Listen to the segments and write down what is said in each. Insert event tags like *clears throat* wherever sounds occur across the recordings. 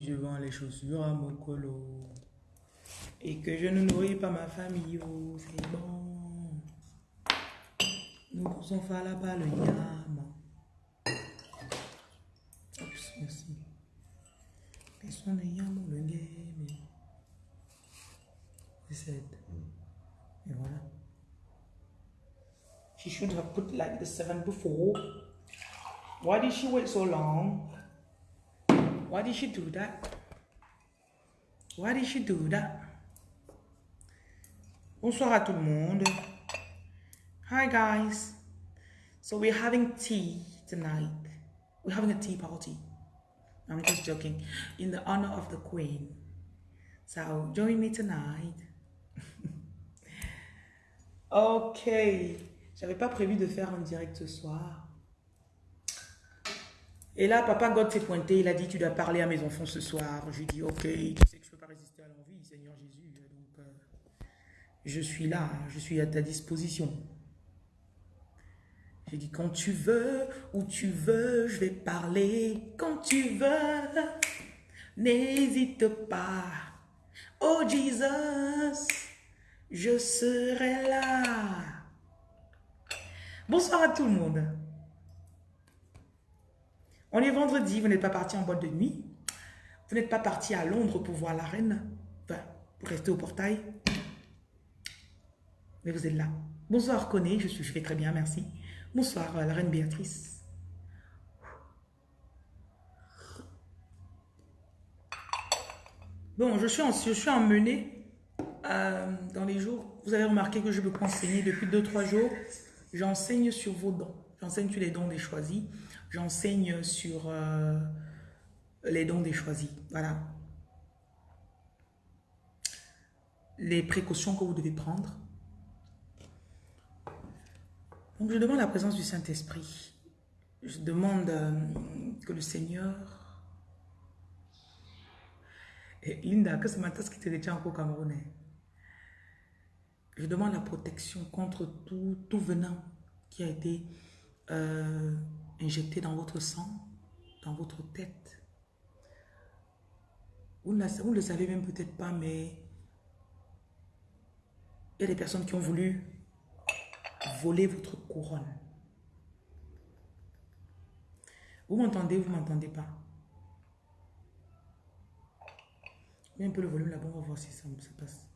Je vends les chaussures à mon colo. Et que je ne nourris pas ma famille, oh, c'est bon. Nous poussons faire là-bas le yam. Merci. Personne ne yam le game. C'est Et voilà. She should have put like the seven before. Why did she wait so long? Why did she do that? Why did she do that? Bonsoir à tout le monde. Hi guys. So we're having tea tonight. We're having a tea party. I'm just joking. In the honor of the queen. So join me tonight. *laughs* ok. J'avais pas prévu de faire un direct ce soir. Et là, papa God s'est pointé, il a dit, tu dois parler à mes enfants ce soir. Je lui ai dit, ok, tu sais que je ne peux pas résister à l'envie, Seigneur Jésus. Donc, euh, je suis là, je suis à ta disposition. J'ai dit, quand tu veux, où tu veux, je vais parler. Quand tu veux, n'hésite pas. Oh Jesus, je serai là. Bonsoir à tout le monde. On est vendredi, vous n'êtes pas parti en boîte de nuit. Vous n'êtes pas parti à Londres pour voir la reine. Enfin, pour rester au portail. Mais vous êtes là. Bonsoir, Coné, je, suis, je vais très bien, merci. Bonsoir, euh, la reine Béatrice. Bon, je suis, je suis emmenée euh, dans les jours. Vous avez remarqué que je peux enseigner depuis 2-3 jours. J'enseigne sur vos dons. J'enseigne sur les dons des choisis. J'enseigne sur euh, les dons des choisis. Voilà. Les précautions que vous devez prendre. Donc, je demande la présence du Saint-Esprit. Je demande euh, que le Seigneur... Et Linda, que ce matin, ce qui te retient encore camerounais. Je demande la protection contre tout, tout venin qui a été euh, injecté dans votre sang, dans votre tête. Vous ne, le savez même peut-être pas, mais il y a des personnes qui ont voulu voler votre couronne. Vous m'entendez, vous ne m'entendez pas? Mets un peu le volume là-bas, on va voir si ça se passe.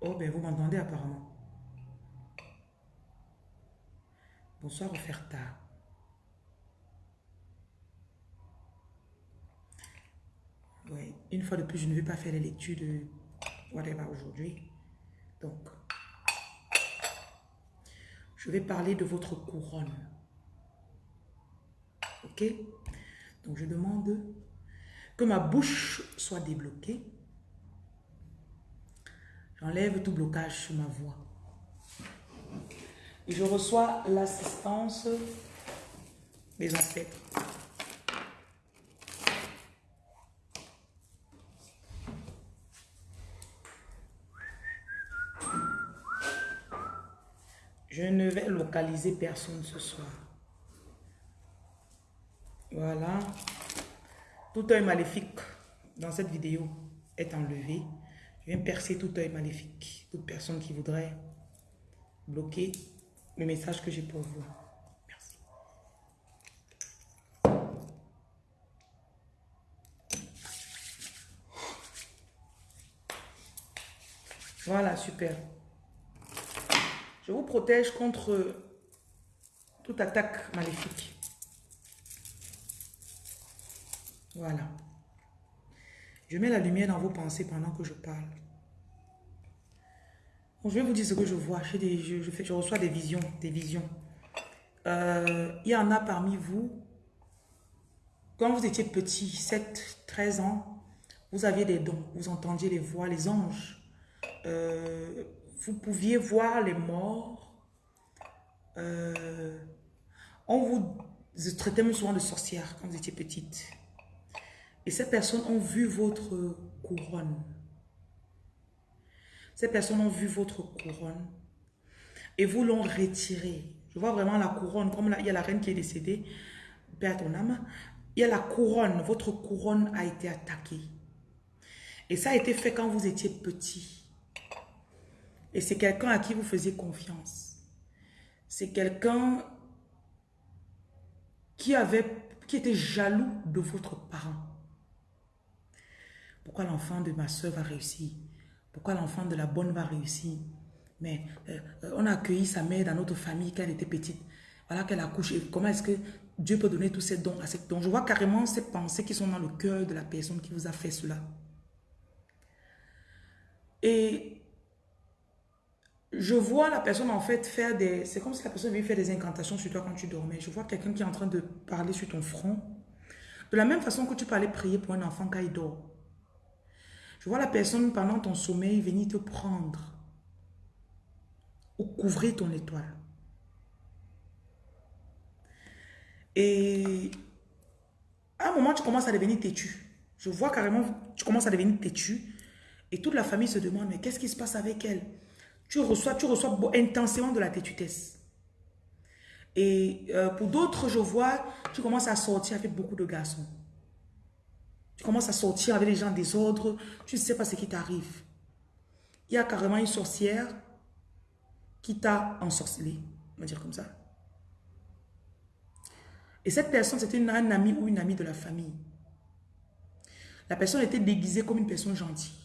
Oh, ben vous m'entendez apparemment. Bonsoir, Oferta. Oui, une fois de plus, je ne vais pas faire les lectures de whatever aujourd'hui. Donc, je vais parler de votre couronne. Ok? Donc, je demande que ma bouche soit débloquée. J'enlève tout blocage sur ma voix. Je reçois l'assistance des ancêtres. Je ne vais localiser personne ce soir. Voilà. Tout œil maléfique dans cette vidéo est enlevé. Je viens percer tout œil maléfique. Toute personne qui voudrait bloquer le message que j'ai pour vous. Merci. Voilà, super. Je vous protège contre toute attaque maléfique. Voilà. Je mets la lumière dans vos pensées pendant que je parle. Je vais vous dire ce que je vois. Je, reçois des visions. Des visions. Euh, il y en a parmi vous, quand vous étiez petit, 7, 13 ans, vous aviez des dons. Vous entendiez les voix, les anges. Euh, vous pouviez voir les morts. Euh, on vous traitait souvent de sorcière quand vous étiez petite. Et ces personnes ont vu votre couronne. Ces personnes ont vu votre couronne et vous l'ont retirée. Je vois vraiment la couronne, comme là, il y a la reine qui est décédée, père ton âme. il y a la couronne. Votre couronne a été attaquée. Et ça a été fait quand vous étiez petit. Et c'est quelqu'un à qui vous faisiez confiance. C'est quelqu'un qui qui était jaloux de votre parent. Pourquoi l'enfant de ma soeur va réussir Pourquoi l'enfant de la bonne va réussir? Mais euh, on a accueilli sa mère dans notre famille quand elle était petite. Voilà qu'elle a couché. Comment est-ce que Dieu peut donner tous ces dons à cette don Je vois carrément ces pensées qui sont dans le cœur de la personne qui vous a fait cela. Et je vois la personne en fait faire des... C'est comme si la personne avait fait des incantations sur toi quand tu dormais. Je vois quelqu'un qui est en train de parler sur ton front. De la même façon que tu peux aller prier pour un enfant quand il dort. Je vois la personne pendant ton sommeil venir te prendre ou couvrir ton étoile. Et à un moment, tu commences à devenir têtu. Je vois carrément, tu commences à devenir têtu. Et toute la famille se demande, mais qu'est-ce qui se passe avec elle? Tu reçois, tu reçois intensément de la têtutesse. Et euh, pour d'autres, je vois, tu commences à sortir avec beaucoup de garçons. Tu commences à sortir avec les gens des ordres. Tu ne sais pas ce qui t'arrive. Il y a carrément une sorcière qui t'a ensorcelé. On va dire comme ça. Et cette personne, c'était un ami ou une amie de la famille. La personne était déguisée comme une personne gentille.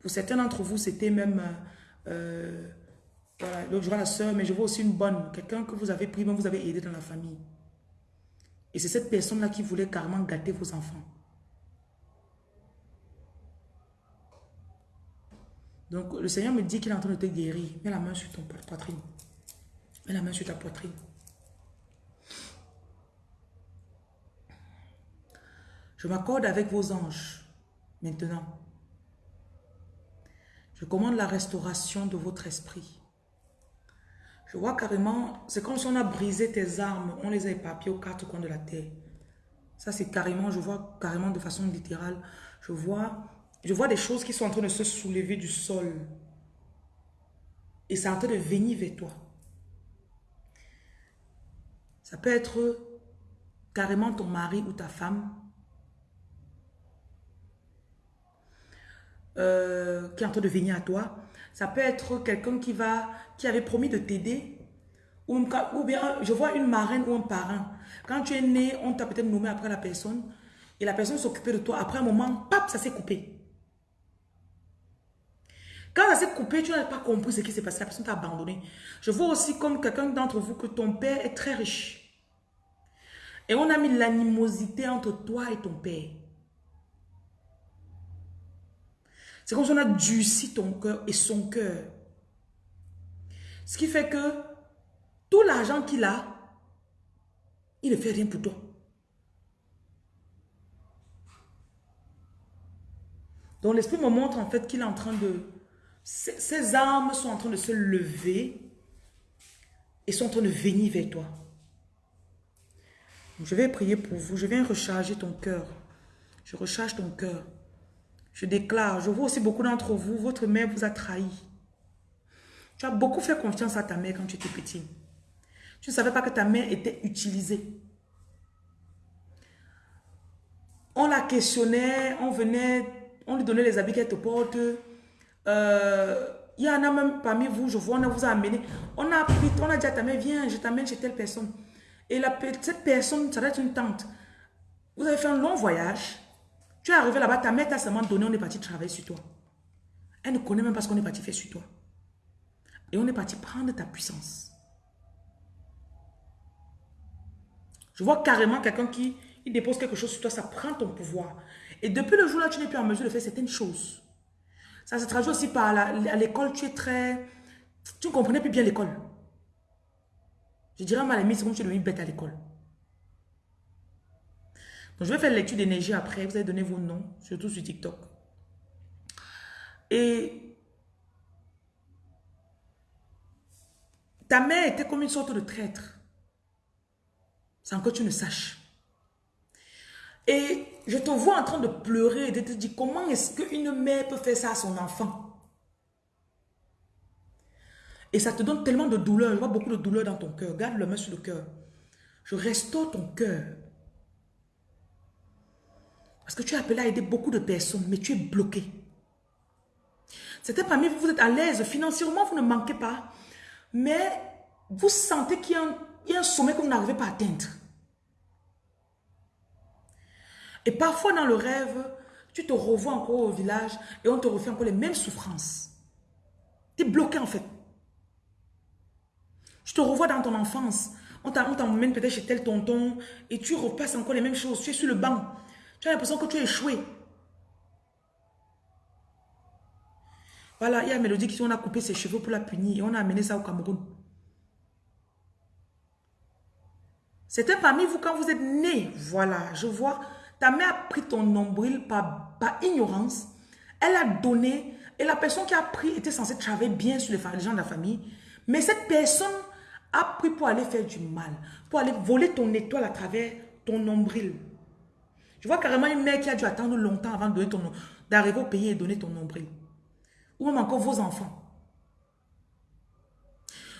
Pour certains d'entre vous, c'était même... Euh, voilà, donc je vois la soeur, mais je vois aussi une bonne. Quelqu'un que vous avez pris, même vous avez aidé dans la famille. Et c'est cette personne-là qui voulait carrément gâter vos enfants. Donc, le Seigneur me dit qu'il est en train de te guérir. Mets la main sur ton poitrine. Mets la main sur ta poitrine. Je m'accorde avec vos anges maintenant. Je commande la restauration de votre esprit. Je vois carrément, c'est comme si on a brisé tes armes, on les a éparpillées aux quatre coins de la terre. Ça, c'est carrément, je vois carrément de façon littérale, je vois, je vois des choses qui sont en train de se soulever du sol. Et c'est en train de venir vers toi. Ça peut être carrément ton mari ou ta femme Euh, qui est en train de venir à toi. Ça peut être quelqu'un qui va, qui avait promis de t'aider. Ou, ou, bien, je vois une marraine ou un parrain. Quand tu es né, on t'a peut-être nommé après la personne. Et la personne s'occupait de toi. Après un moment, pap, ça s'est coupé. Quand ça s'est coupé, tu n'as pas compris ce qui s'est passé. La personne t'a abandonné. Je vois aussi comme quelqu'un d'entre vous que ton père est très riche. Et on a mis l'animosité entre toi et ton père. C'est comme si on a durci ton cœur et son cœur. Ce qui fait que tout l'argent qu'il a, il ne fait rien pour toi. Donc l'esprit me montre en fait qu'il est en train de... Ses, armes sont en train de se lever et sont en train de venir vers toi. Je vais prier pour vous. Je viens recharger ton cœur. Je recharge ton cœur. Je déclare, je vois aussi beaucoup d'entre vous, votre mère vous a trahi. Tu as beaucoup fait confiance à ta mère quand tu étais petit. Tu ne savais pas que ta mère était utilisée. On la questionnait, on venait, on lui donnait les habits qu'elle te porte. Euh, il y en a même parmi vous, je vois, on vous a amené. On a pris, on a dit à ta mère, viens, je t'amène chez telle personne. Et la, cette personne, ça doit être une tante. Vous avez fait un long voyage. Tu es arrivé là-bas, ta mère t'a seulement donné, on est parti travailler sur toi. Elle ne connaît même pas ce qu'on est parti faire sur toi. Et on est parti prendre ta puissance. Je vois carrément quelqu'un qui dépose quelque chose sur toi, ça prend ton pouvoir. Et depuis le jour-là, tu n'es plus en mesure de faire certaines choses. Ça se traduit aussi par à l'école, tu es très... Tu ne comprenais plus bien l'école. Je dirais à ma limite, c'est comme tu es bête à l'école je vais faire lecture d'énergie après. Vous allez donner vos noms, surtout sur TikTok. Et ta mère était comme une sorte de traître. Sans que tu ne saches. Et je te vois en train de pleurer et de te dire comment est-ce qu'une mère peut faire ça à son enfant? Et ça te donne tellement de douleur. Je vois beaucoup de douleur dans ton cœur. Garde le main sur le cœur. Je restaure ton cœur. Parce que tu es appelé à aider beaucoup de personnes, mais tu es bloqué. Certains parmi vous, vous êtes à l'aise financièrement, vous ne manquez pas. Mais vous sentez qu'il y, y, a un sommet que vous n'arrivez pas à atteindre. Et parfois dans le rêve, tu te revois encore au village et on te refait encore les mêmes souffrances. Tu es bloqué en fait. Je te revois dans ton enfance. On t'emmène peut-être chez tel tonton et tu repasses encore les mêmes choses. Tu es sur le banc. Tu as l'impression que tu as échoué. Voilà, il y a Mélodie qui on a coupé ses cheveux pour la punir et on a amené ça au Cameroun. C'était parmi vous quand vous êtes né. Voilà, je vois. Ta mère a pris ton nombril par, par ignorance. Elle a donné et la personne qui a pris était censée travailler bien sur les gens de la famille. Mais cette personne a pris pour aller faire du mal, pour aller voler ton étoile à travers ton nombril. Je vois carrément une mère qui a dû attendre longtemps avant d'arriver au pays et donner ton nombril. Ou même encore vos enfants.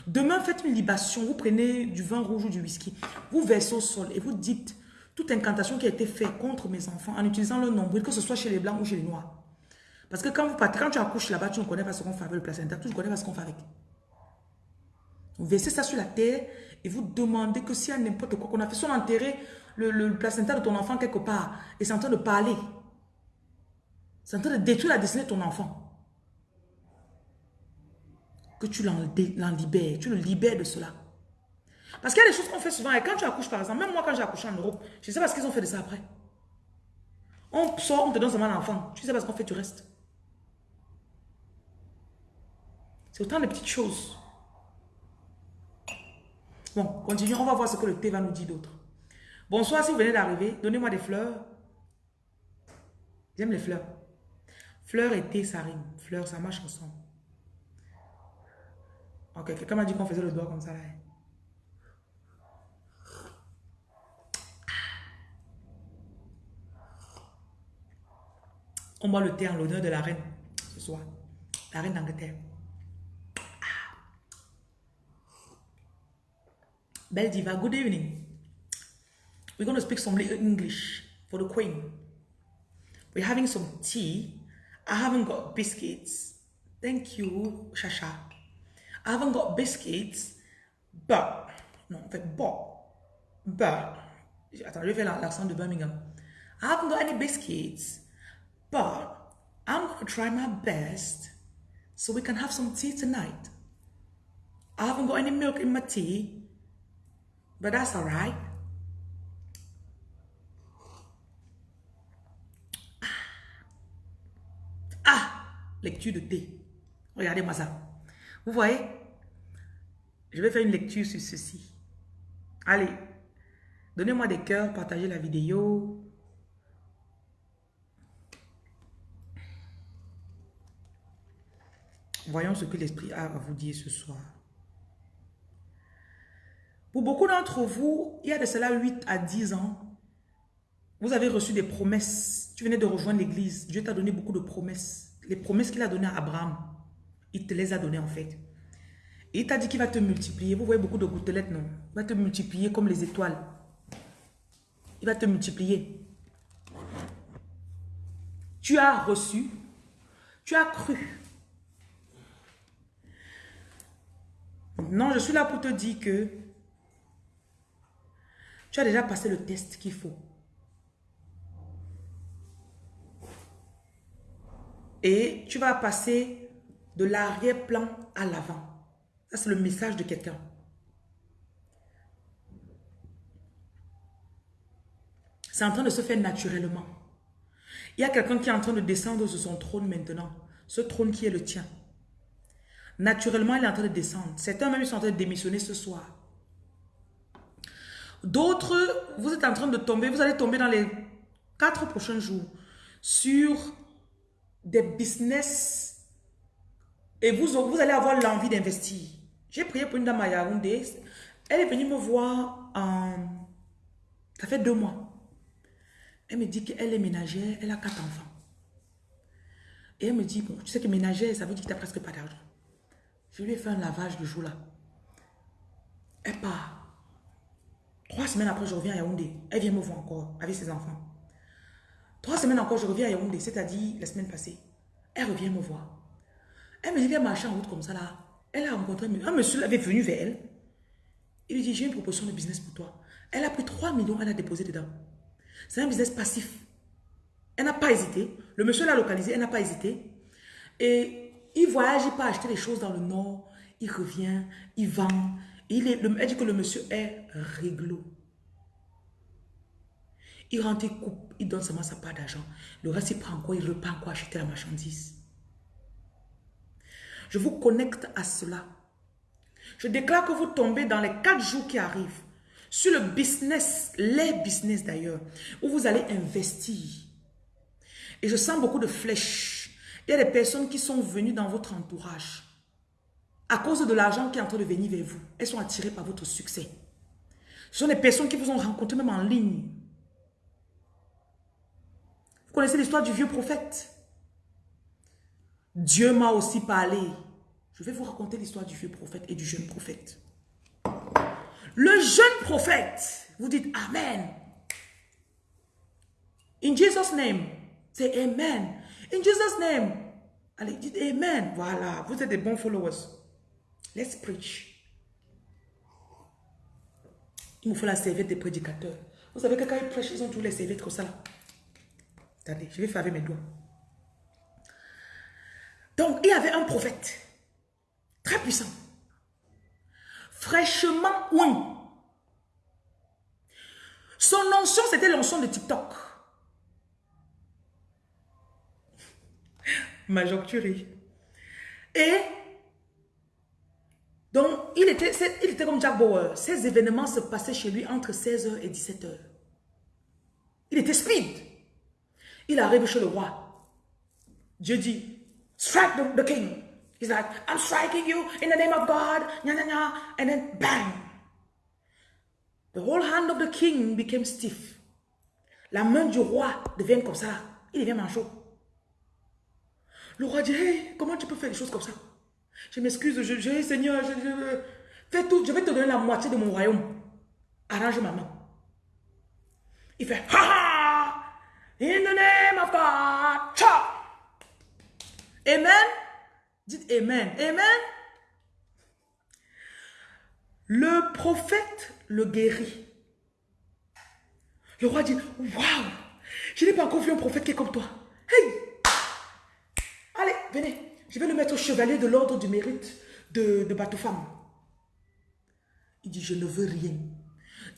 Demain, faites une libation. Vous prenez du vin rouge ou du whisky. Vous versez au sol et vous dites toute incantation qui a été faite contre mes enfants en utilisant le nombril, que ce soit chez les blancs ou chez les noirs. Parce que quand vous partez, quand tu accouches là-bas, tu ne connais pas ce qu'on fait avec le placenta, tu ne connais pas ce qu'on fait avec. Vous versez ça sur la terre et vous demandez que s'il y a n'importe quoi qu'on a fait, soit enterrer le, le, placenta de ton enfant quelque part et c'est en train de parler. C'est en train de détruire la destinée de ton enfant. Que tu l'en libères, tu le libères de cela. Parce qu'il y a des choses qu'on fait souvent. Et quand tu accouches, par exemple, même moi, quand j'ai accouché en Europe, je ne sais pas ce qu'ils ont fait de ça après. On sort, on te donne seulement l'enfant. Tu sais pas ce qu'on fait, tu restes. C'est autant de petites choses. Bon, continuons, on va voir ce que le thé va nous dire d'autre. Bonsoir, si vous venez d'arriver, donnez-moi des fleurs. J'aime les fleurs. Fleurs et thé, ça rime. Fleurs, ça marche ensemble. Ok, quelqu'un m'a dit qu'on faisait le doigt comme ça là. On boit le thé en l'honneur de la reine ce soir. La reine d'Angleterre. Belle Diva, good evening. We're going to speak some little English for the Queen. We're having some tea. I haven't got biscuits. Thank you, Shasha. I haven't got biscuits, but, non, en fait, but, but, attends, je vais faire l'accent de Birmingham. I haven't got any biscuits, but I'm going to try my best so we can have some tea tonight. I haven't got any milk in my tea, But that's all right. Ah, lecture de thé. Regardez-moi ça. Vous voyez? Je vais faire une lecture sur ceci. Allez, donnez-moi des cœurs, partagez la vidéo. Voyons ce que l'Esprit a à vous dire ce soir. Pour beaucoup d'entre vous, il y a de cela 8 à 10 ans, vous avez reçu des promesses. Tu venais de rejoindre l'église. Dieu t'a donné beaucoup de promesses. Les promesses qu'il a données à Abraham, il te les a données en fait. Il t'a dit qu'il va te multiplier. Vous voyez beaucoup de gouttelettes, non? Il va te multiplier comme les étoiles. Il va te multiplier. Tu as reçu, tu as cru. Non, je suis là pour te dire que tu as déjà passé le test qu'il faut. Et tu vas passer de l'arrière-plan à l'avant. Ça, c'est le message de quelqu'un. C'est en train de se faire naturellement. Il y a quelqu'un qui est en train de descendre sur son trône maintenant. Ce trône qui est le tien. Naturellement, il est en train de descendre. Certains même sont en train de démissionner ce soir. D'autres, vous êtes en train de tomber, vous allez tomber dans les quatre prochains jours sur des business et vous, vous allez avoir l'envie d'investir. J'ai prié pour une dame à Yaoundé. Elle est venue me voir en... Ça fait deux mois. Elle me dit qu'elle est ménagère, elle a quatre enfants. Et elle me dit, bon, tu sais que ménagère, ça veut dire que tu n'as presque pas d'argent. Je lui ai fait un lavage le jour-là. Elle part. Trois semaines après, je reviens à Yaoundé. Elle vient me voir encore avec ses enfants. Trois semaines encore, je reviens à Yaoundé, c'est-à-dire la semaine passée. Elle revient me voir. Elle me dit, viens marcher en route comme ça là. Elle a rencontré un monsieur, avait venu vers elle. Il lui dit, j'ai une proposition de business pour toi. Elle a pris 3 millions, elle a déposé dedans. C'est un business passif. Elle n'a pas hésité. Le monsieur l'a localisé, elle n'a pas hésité. Et il voyage, il peut acheter des choses dans le nord. Il revient, il vend. Il est, elle dit que le monsieur est réglo. Il rentre, il coupe, il donne seulement sa part d'argent. Le reste, il prend quoi, il repart quoi acheter la marchandise. Je vous connecte à cela. Je déclare que vous tombez dans les quatre jours qui arrivent sur le business, les business d'ailleurs, où vous allez investir. Et je sens beaucoup de flèches. Il y a des personnes qui sont venues dans votre entourage. À cause de l'argent qui est en train de venir vers vous, elles sont attirées par votre succès. Ce sont des personnes qui vous ont rencontré même en ligne. Vous connaissez l'histoire du vieux prophète? Dieu m'a aussi parlé. Je vais vous raconter l'histoire du vieux prophète et du jeune prophète. Le jeune prophète, vous dites Amen. In Jesus' name, say Amen. In Jesus' name, allez, dites Amen. Voilà, vous êtes des bons followers. Let's preach. Il me faut la serviette des prédicateurs. Vous savez que quand ils prêchent, ils ont tous les serviettes comme ça. Attendez, je vais faire avec mes doigts. Donc, il y avait un prophète très puissant fraîchement oui. Son onction, c'était l'onction de TikTok. Major. Et donc, il était, il était comme Jack Bauer. Ces événements se passaient chez lui entre 16h et 17h. Il était speed. Il arrive chez le roi. Dieu dit, strike the king. He's like, I'm striking you in the name of God. Nya, nya. And then bang. The whole hand of the king became stiff. La main du roi devient comme ça. Il devient manchot. Le roi dit, hey, comment tu peux faire des choses comme ça? Je m'excuse, je, je, Seigneur, je, fais tout, je vais te donner la moitié de mon royaume. Arrange ma main. Il fait, ha ha! In the name of God! Chop! Amen? Dites Amen. Amen? Le prophète le guérit. Le roi dit, waouh, je n'ai pas encore vu un prophète qui est comme toi. Hey, allez, venez, je vais le mettre au chevalier de l'ordre du mérite de, de Femme. Il dit, je ne veux rien.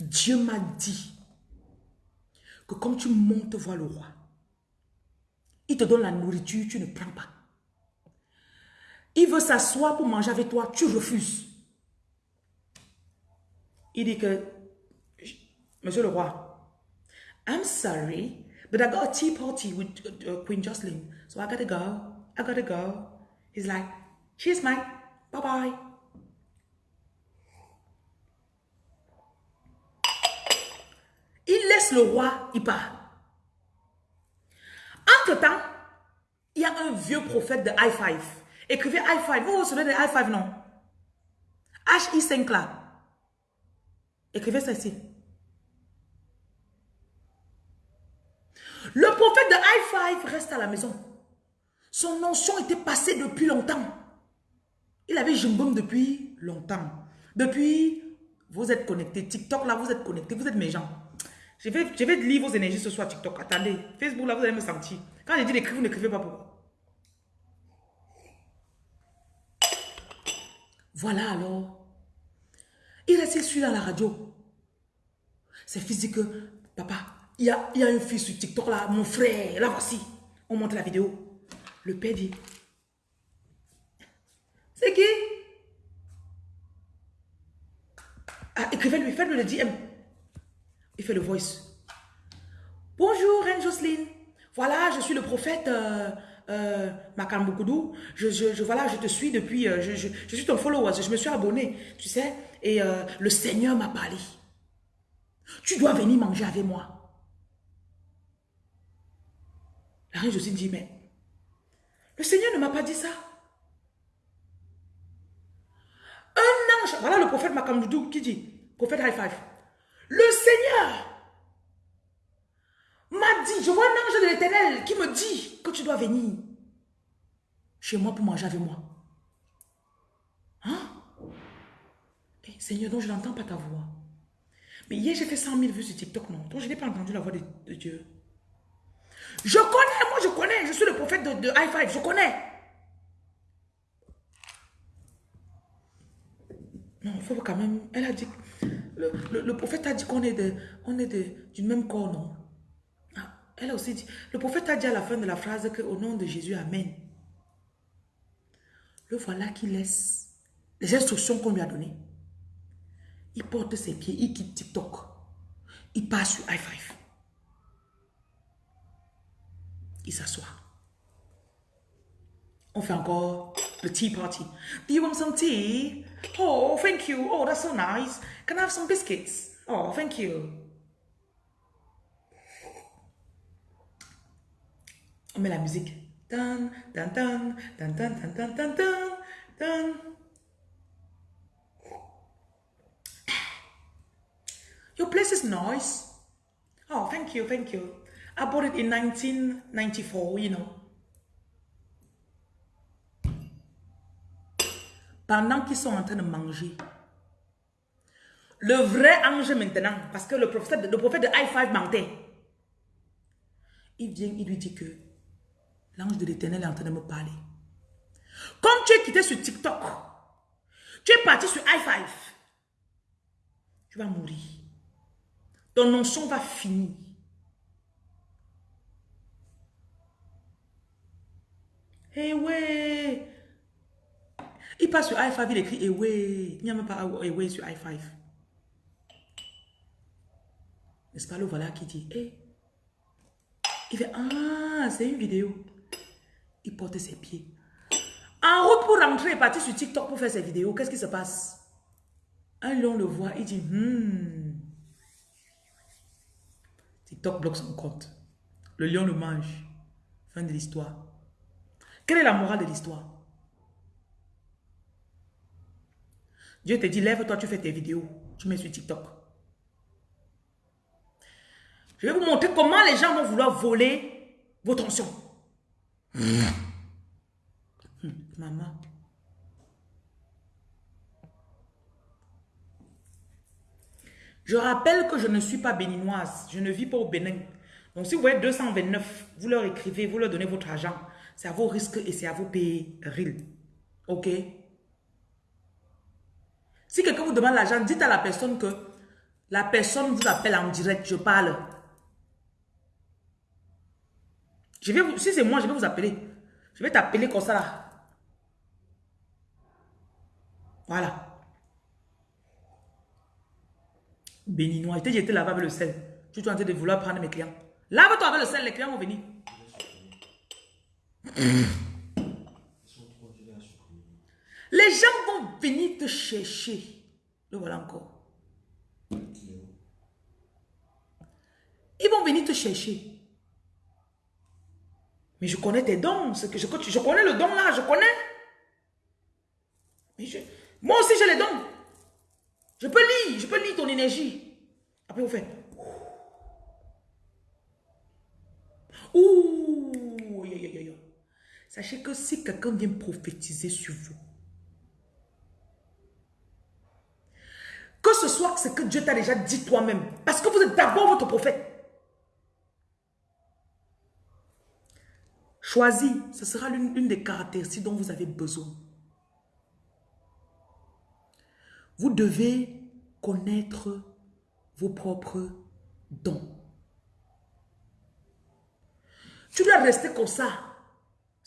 Dieu m'a dit que comme tu montes voir le roi, il te donne la nourriture, tu ne prends pas. Il veut s'asseoir pour manger avec toi, tu refuses. Il dit que, Monsieur le roi, I'm sorry, but I got a tea party with uh, Queen Jocelyn, so I gotta go. I gotta go. He's like, cheers, mate. Bye bye. Il laisse le roi, il part. Entre-temps, il y a un vieux prophète de high five Écrivez high five. Vous vous souvenez de high five, non? H-I-5 là. Écrivez ça ici. Le prophète de high five reste à la maison. Son notion était passée depuis longtemps. Il avait Jumboum depuis longtemps. Depuis, vous êtes connectés. TikTok, là, vous êtes connectés. Vous êtes mes gens. Je vais, je vais lire vos énergies ce soir, TikTok. Attendez. Facebook, là, vous allez me sentir. Quand j'ai dit d'écrire, vous n'écrivez pas pourquoi. Voilà alors. Il reste sur dans la radio. C'est physique. Papa, il y a, il y a une fille sur TikTok là, mon frère, là voici. On montre la vidéo. Le père dit, c'est qui? Ah, Écrivez-lui, faites-lui le DM. Il fait le voice. Bonjour, Reine Jocelyne. Voilà, je suis le prophète euh, euh, je, voilà, je te suis depuis, euh, je, suis ton follower, je me suis abonné, tu sais, et euh, le Seigneur m'a parlé. Tu dois venir manger avec moi. La reine Josine dit, mais le Seigneur ne m'a pas dit ça. Un ange, voilà le prophète Makamboudou qui dit, prophète high five, le Seigneur m'a dit je vois un ange de l'éternel qui me dit que tu dois venir chez moi pour manger avec moi. Hein? Eh, Seigneur, donc je n'entends pas ta voix. Mais hier, j'ai fait 100 000 vues sur TikTok, non? Donc je n'ai pas entendu la voix de, Dieu. Je connais, je connais. Je suis le prophète de, de High Five, je connais. Non, il faut quand même... Elle a dit... Le, prophète a dit qu'on est de, on est du même corps, non? Ah, elle a aussi dit... Le prophète a dit à la fin de la phrase que au nom de Jésus, Amen. Le voilà qui laisse les instructions qu'on lui a données. Il porte ses pieds, il quitte TikTok. Il passe sur i5. Il s'assoit. On fait encore le tea party. Do you want some tea? Oh, thank you. Oh, that's so nice. Can I have some biscuits? Oh, thank you. On met la musique. Dun, dun, dun, dun, dun, dun, dun, dun, dun. Your place is nice. Oh, thank you, thank you. I bought it in 1994, you know. Pendant qu'ils sont en train de manger, le vrai ange maintenant, parce que le prophète, de I5 mentait, il vient, il lui dit que l'ange de l'éternel est en train de me parler. Comme tu es quitté sur TikTok, tu es parti sur i5, tu vas mourir. Ton notion va finir. Eh ouais. Il passe sur i5, il écrit eh ouais. Il n'y a même pas eh ouais sur i5. N'est-ce pas le voilà qui dit eh? Il fait ah, c'est une vidéo. Il porte ses pieds. En route pour rentrer, il est parti sur TikTok pour faire ses vidéos. Qu'est-ce qui se passe? Un lion le voit, il dit hmm. TikTok bloque son compte. Le lion le mange. Fin de l'histoire. Quelle est la morale de l'histoire? Dieu te dit, lève-toi, tu fais tes vidéos. Tu mets sur TikTok. Je vais vous montrer comment les gens vont vouloir voler vos tensions. Hum, maman. Je rappelle que je ne suis pas béninoise. Je ne vis pas au Bénin. Donc, si vous voyez 229, vous leur écrivez, vous leur donnez votre argent. C'est à vos risques et c'est à vos périls. OK? Si quelqu'un vous demande l'argent, dites à la personne que la personne vous appelle en direct. Je parle. Je vais si c'est moi, je vais vous appeler. Je vais t'appeler comme ça là. Voilà. béninois. Jeté là-bas avec le sel. Tu es en train de vouloir prendre mes clients. Lave-toi avec le sel, les clients vont venir. Les gens vont venir te chercher. Le voilà encore. Ils vont venir te chercher. Mais je connais tes dons. Que je, je connais le don là, je connais. moi aussi j'ai les dons. Je peux lire, je peux lire ton énergie. Après, vous faites. Ouh, Sachez que si quelqu'un vient prophétiser sur vous, que ce soit ce que Dieu t'a déjà dit toi-même, parce que vous êtes d'abord votre prophète. Choisis, ce sera l'une des caractéristiques dont vous avez besoin. Vous devez connaître vos propres dons. Tu dois rester comme ça.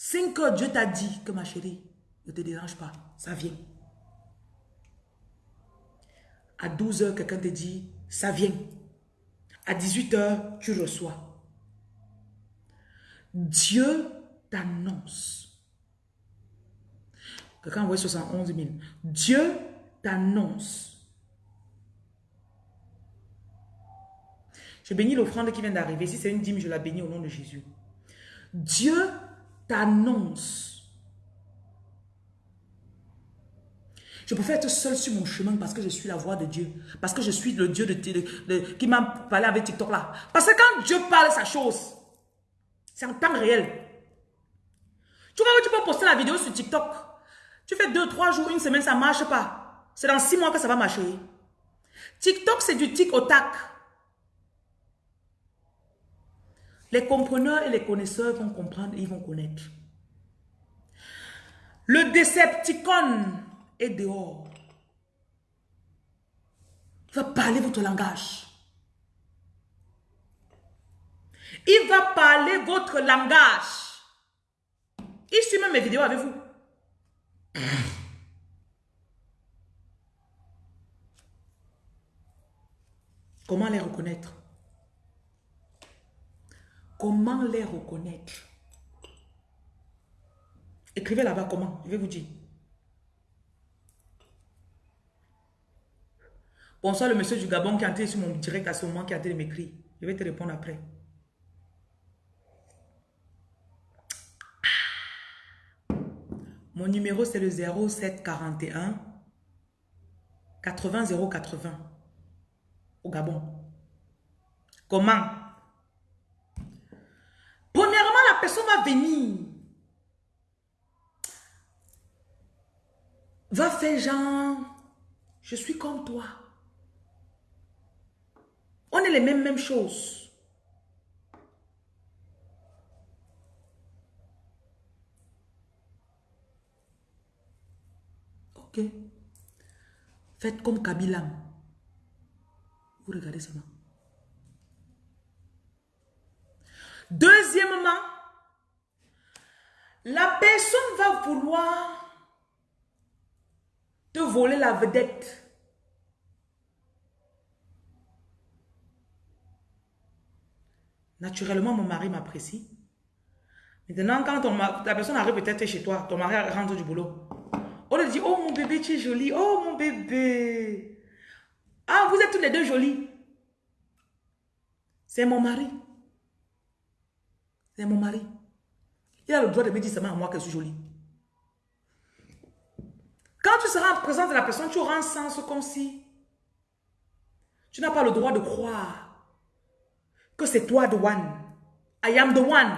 5 heures, Dieu t'a dit que ma chérie, ne te dérange pas, ça vient. À 12 heures, quelqu'un te dit, ça vient. À 18 heures, tu reçois. Dieu t'annonce. Quelqu'un envoie 71 000. Dieu t'annonce. Je bénis l'offrande qui vient d'arriver. Si c'est une dîme, je la bénis au nom de Jésus. Dieu t'annonce. Je préfère être seul sur mon chemin parce que je suis la voix de Dieu. Parce que je suis le Dieu de, qui m'a parlé avec TikTok là. Parce que quand Dieu parle sa chose, C'est en temps réel. Tu vois tu peux poster la vidéo sur TikTok. Tu fais deux, trois jours, une semaine, ça marche pas. C'est dans six mois que ça va marcher. TikTok, c'est du tic au tac. Les compreneurs et les connaisseurs vont comprendre et ils vont connaître. Le Decepticon est dehors. Il va parler votre langage. Il va parler votre langage. Il suit même mes vidéos avec vous. Comment les reconnaître? Comment les reconnaître? Écrivez là-bas comment, je vais vous dire. Bonsoir le monsieur du Gabon qui a été sur mon direct à ce moment, qui a été m'écrire. Je vais te répondre après. Mon numéro c'est le 0741 80 080 au Gabon. Comment Premièrement, la personne va venir. Va faire genre, je suis comme toi. On est les mêmes, mêmes choses. Ok. Faites comme Kabila. Vous regardez ça là. Deuxièmement, la personne va vouloir te voler la vedette. Naturellement, mon mari m'apprécie. Maintenant, quand la personne arrive peut-être chez toi, ton mari rentre du boulot. On lui dit, oh mon bébé, tu es joli. Oh mon bébé. Ah, vous êtes tous les deux jolis. C'est mon mari. C'est mon mari. Il a le droit de me dire seulement à moi que je suis jolie. Quand tu seras en présence de la personne, tu auras un sens comme si tu n'as pas le droit de croire que c'est toi the one. I am the one.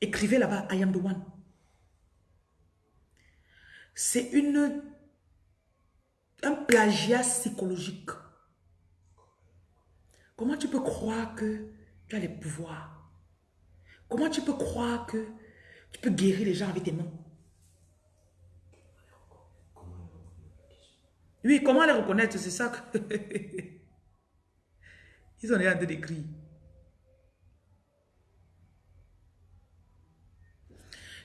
Écrivez là-bas, I am the one. C'est une un plagiat psychologique. Comment tu peux croire que tu as les pouvoirs? Comment tu peux croire que tu peux guérir les gens avec tes mains? Oui, comment les reconnaître? C'est ça que... *laughs* Ils ont rien de décrit.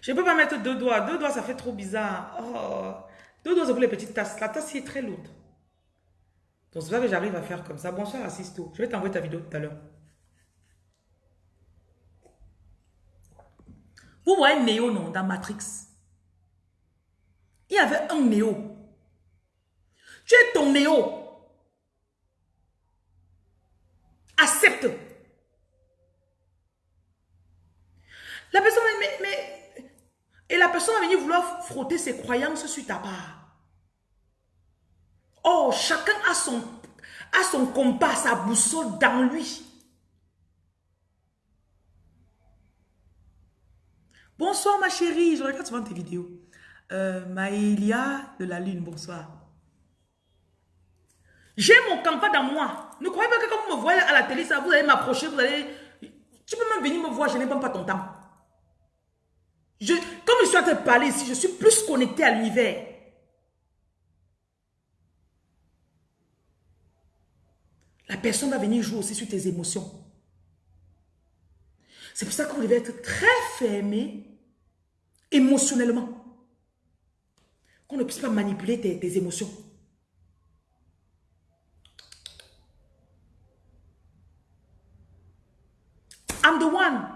Je ne peux pas mettre deux doigts. Deux doigts, ça fait trop bizarre. Oh. Deux doigts, c'est pour les petites tasses. La tasse, est très lourde. Donc, c'est ça que j'arrive à faire comme ça. Bonsoir, Assisto. Je vais t'envoyer ta vidéo tout à l'heure. Vous voyez Néo, non, dans Matrix. Il y avait un Néo. Tu es ton Néo. Accepte. La personne, mais, mais, et la personne va venir vouloir frotter ses croyances sur ta part. Oh, chacun a son, a son compas, sa boussole dans lui. Bonsoir ma chérie, je regarde souvent tes vidéos. Euh, de la Lune, bonsoir. J'ai mon compas dans moi. Ne croyez pas que quand vous me voyez à la télé, ça, vous allez m'approcher, vous allez... Tu peux même venir me voir, je n'ai même pas ton temps. Je, comme je suis en train de parler ici, je suis plus connecté à l'univers. La personne va venir jouer aussi sur tes émotions. C'est pour ça que vous être très fermé émotionnellement. Qu'on ne puisse pas manipuler tes, émotions. I'm the one.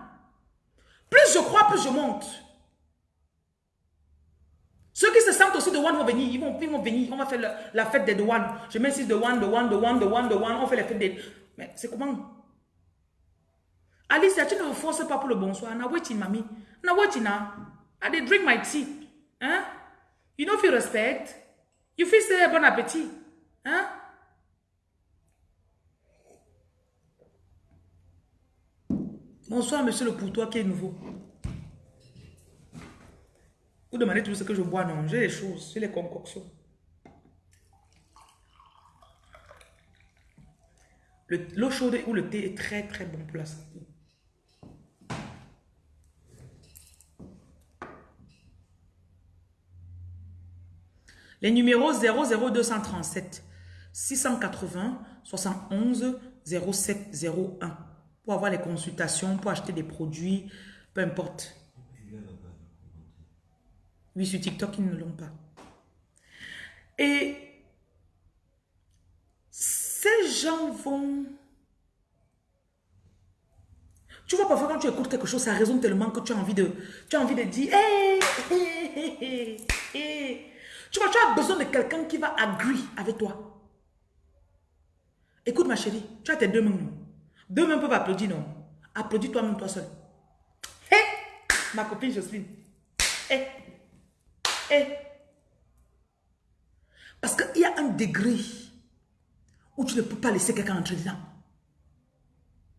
Plus je crois, plus je monte. Ceux qui se sentent aussi de one vont venir, ils vont, venir, on va faire la, fête des douanes. Je mets ici de one, de one, de one, de one, de one, on fait la fête des... Mais c'est comment? Alicia, tu ne me forces pas pour le bonsoir. Na waiting, mamie. Na waiting now. I did drink my tea. Hein? You know if respect, you feel say bon appétit. Hein? Bonsoir, monsieur le pourtois qui est nouveau. Vous demandez tout ce que je bois, non. J'ai les choses, j'ai les concoctions. L'eau chaude ou le thé est très très bon pour la. Les numéros 00237 680 71 0701 pour avoir les consultations, pour acheter des produits, peu importe. Oui, sur TikTok, ils ne l'ont pas. Et ces gens vont... Tu vois, parfois, quand tu écoutes quelque chose, ça résonne tellement que tu as envie de, tu as envie de dire, hé, Tu vois, tu as besoin de quelqu'un qui va agree avec toi. Écoute, ma chérie, tu as tes deux mains, Deux mains peuvent applaudir, non? Applaudis toi-même, toi seul. Hé, ma copine Jocelyne. Hé, hé. Parce qu'il y a un degré où tu ne peux pas laisser quelqu'un entrer dedans.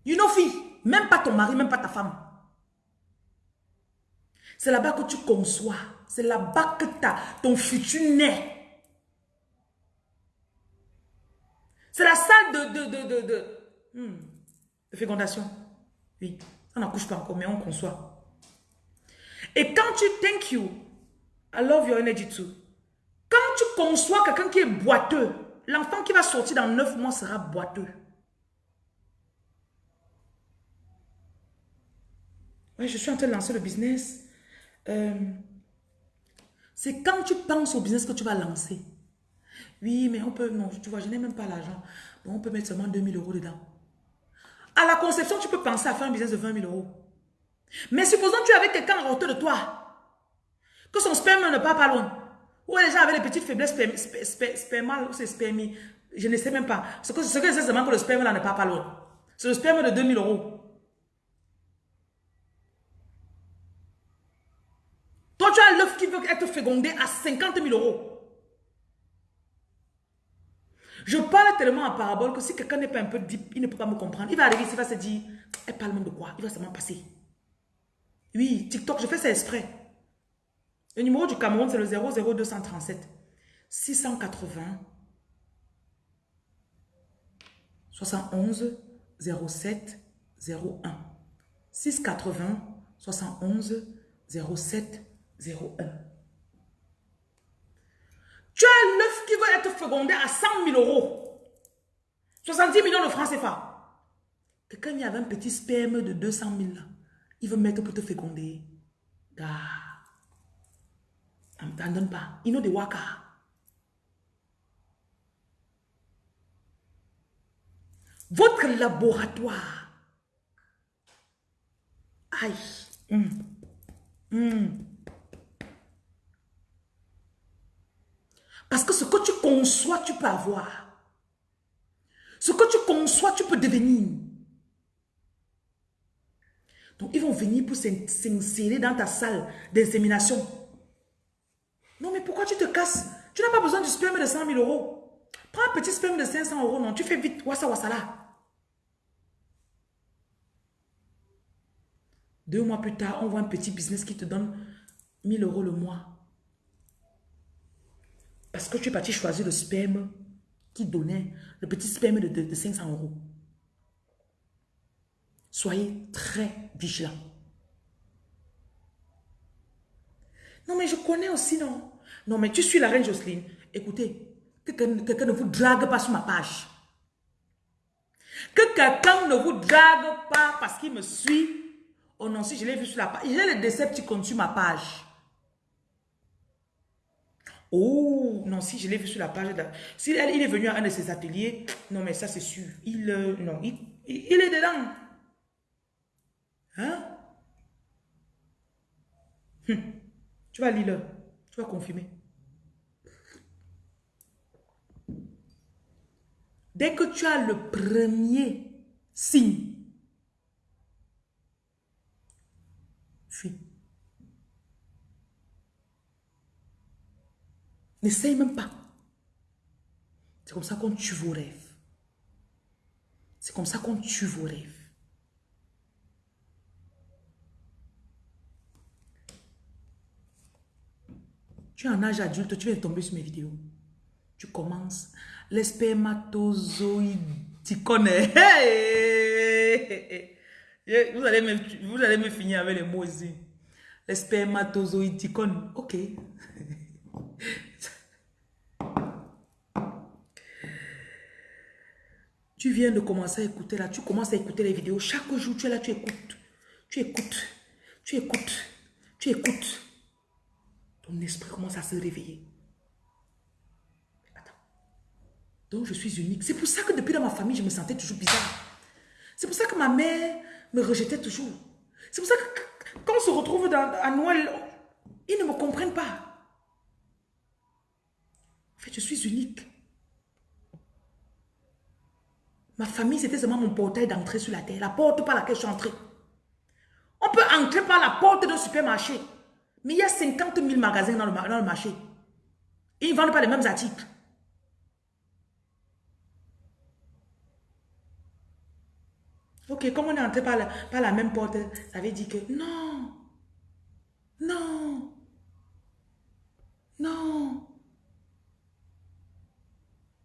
You know, fille, même pas ton mari, même pas ta femme. C'est là-bas que tu conçois. C'est là-bas que as, ton futur naît. C'est la salle de, de, de, hmm, de fécondation. Oui, on n'accouche pas encore, mais on conçoit. Et quand tu thank you, I love your energy too. Quand tu conçois quelqu'un qui est boiteux, L'enfant qui va sortir dans neuf mois sera boiteux. Oui, je suis en train de lancer le business. Euh, c'est quand tu penses au business que tu vas lancer. Oui, mais on peut... Non, tu vois, je n'ai même pas l'argent. Bon, on peut mettre seulement 2000 euros dedans. À la conception, tu peux penser à faire un business de 20 000 euros. Mais supposons que tu avais quelqu'un en hauteur de toi. Que son sperme ne part pas loin. Ou les gens avaient des petites faiblesses spermales ou c'est spermie. Je ne sais même pas. Ce que, ce que je sais seulement que le sperme là n'est pas pas loin. C'est le sperme de 2000 euros. Toi, tu as l'œuf qui veut être fécondé à 50 000 euros. Je parle tellement en parabole que si quelqu'un n'est pas un peu deep, il ne peut pas me comprendre. Il va arriver il va se dire, elle parle même de quoi? Il va seulement passer. Oui, TikTok, je fais ça exprès. Le numéro du Cameroun, c'est le 00237 680 71 07 01. 680 71 07 01. Tu as l'œuf qui va être fécondé à 100 000 euros. 70 millions de francs CFA. Quelqu'un y avait un petit sperme de 200 000 Il veut mettre pour te féconder. Gars. T'en donne pas. Il know de waka. Votre laboratoire. Aïe. Hum. Hum. Parce que ce que tu conçois, tu peux avoir. Ce que tu conçois, tu peux devenir. Donc, ils vont venir pour s'insérer dans ta salle d'insémination. Non, mais pourquoi tu te casses? Tu n'as pas besoin du sperme de 100 000 euros. Prends un petit sperme de 500 euros, non? Tu fais vite, wassa wassa là. Deux mois plus tard, on voit un petit business qui te donne 1000 euros le mois. Parce que tu es parti choisir le sperme qui donnait, le petit sperme de, de 500 euros. Soyez très vigilants. Non, mais je connais aussi, non. Non, mais tu suis la reine Jocelyne. Écoutez, que quelqu'un ne vous drague pas sur ma page. Que quelqu'un ne vous drague pas parce qu'il me suit. Oh non, si je l'ai vu sur la page. J'ai le Decepticons sur ma page. Oh, non, si je l'ai vu sur la page. Si elle, il est venu à un de ses ateliers, non, mais ça c'est sûr. Il, euh, non, il, il est dedans. Hein? Hum. Tu vas lire, tu vas confirmer. Dès que tu as le premier signe, N'essaye même pas. C'est comme ça qu'on tue vos rêves. C'est comme ça qu'on tue vos rêves. Tu es en âge adulte, tu viens de tomber sur mes vidéos. Tu commences. Les spermatozoïdes, tu connais. vous, allez me, vous allez me finir avec les mots ici. Les spermatozoïdes, tu connais. Ok. Tu viens de commencer à écouter là, tu commences à écouter les vidéos. Chaque jour, tu es là, tu écoutes. Tu écoutes. Tu écoutes. Tu écoutes. Ton esprit commence à se réveiller. Attends. Donc, je suis unique. C'est pour ça que depuis dans ma famille, je me sentais toujours bizarre. C'est pour ça que ma mère me rejetait toujours. C'est pour ça que quand on se retrouve à Noël, ils ne me comprennent pas. En fait, je suis unique. Ma famille, c'était seulement mon portail d'entrée sur la terre. La porte par laquelle je suis entrée. On peut entrer par la porte d'un supermarché. Mais il y a 50 000 magasins dans le, marché. ils ne vendent pas les mêmes articles. Ok, comme on est entré par la même porte, ça veut dire que non, non, non.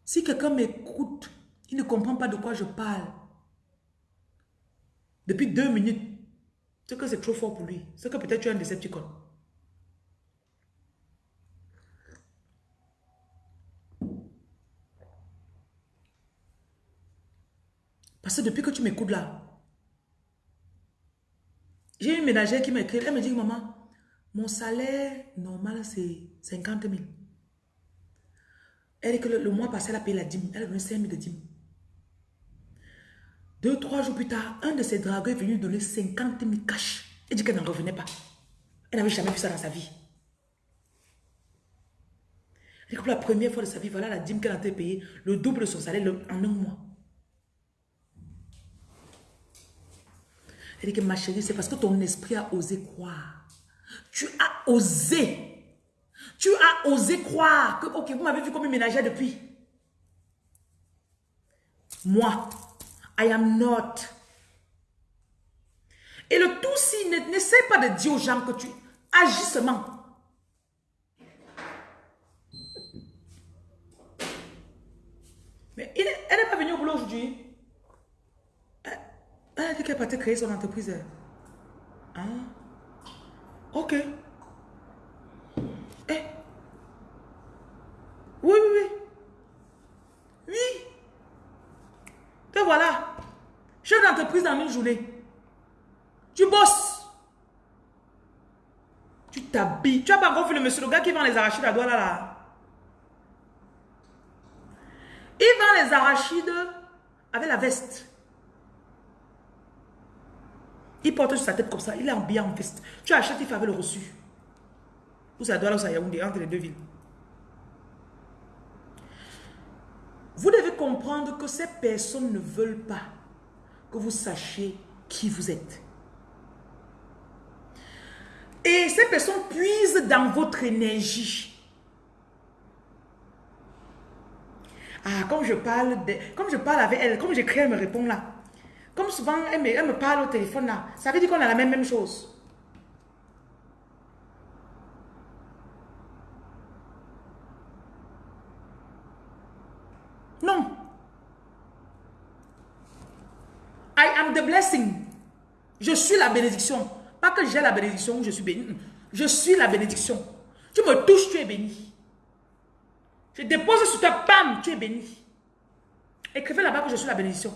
Si quelqu'un m'écoute, ne comprend pas de quoi je parle. Depuis deux minutes, c'est que c'est trop fort pour lui. C'est que peut-être tu es un décepticon. Parce que depuis que tu m'écoutes là, j'ai une ménagère qui m'a écrit, elle me dit, maman, mon salaire normal c'est 50 000. Elle dit que le, mois passé, elle a payé la dîme. Elle a donné 5 000 de dîme. Deux, trois jours plus tard, un de ses dragueurs est venu donner 50 000 cash. Elle dit qu'elle n'en revenait pas. Elle n'avait jamais vu ça dans sa vie. Elle dit que pour la première fois de sa vie, voilà la dîme qu'elle a été payée, le double de son salaire en un mois. Elle dit que ma chérie, c'est parce que ton esprit a osé croire. Tu as osé. Tu as osé croire que, ok, vous m'avez vu comme une ménagère depuis. Moi, I am not. Et le tout, si, n'essaie pas de dire aux gens que tu agis seulement. Mais elle n'est pas venue au boulot aujourd'hui. Elle a dit qu'elle partait créer son entreprise. Hein? Ok. Eh. Oui, oui, oui. Oui. Te voilà. Chef d'entreprise dans une journée. Tu bosses. Tu t'habilles. Tu as pas encore vu le monsieur, le gars qui vend les arachides à doigt là. Il vend les arachides avec la veste. Il porte sur sa tête comme ça. Il est habillé en veste. Tu achètes, il fait le reçu. Ou ça doit là, ou ça Yaoundé, entre les deux villes. Vous devez comprendre que ces personnes ne veulent pas que vous sachiez qui vous êtes. Et ces personnes puisent dans votre énergie. Ah, comme je parle, de, comme je parle avec elle, comme j'écris, elle me répond là. Comme souvent, elle me, parle au téléphone là. Ça veut dire qu'on a la même, même chose. Non. I am the blessing. Je suis la bénédiction. Pas que j'ai la bénédiction ou je suis béni. Je suis la bénédiction. Tu me touches, tu es béni. Je dépose sur ta pam, tu es béni. Écrivez là-bas que je suis la bénédiction.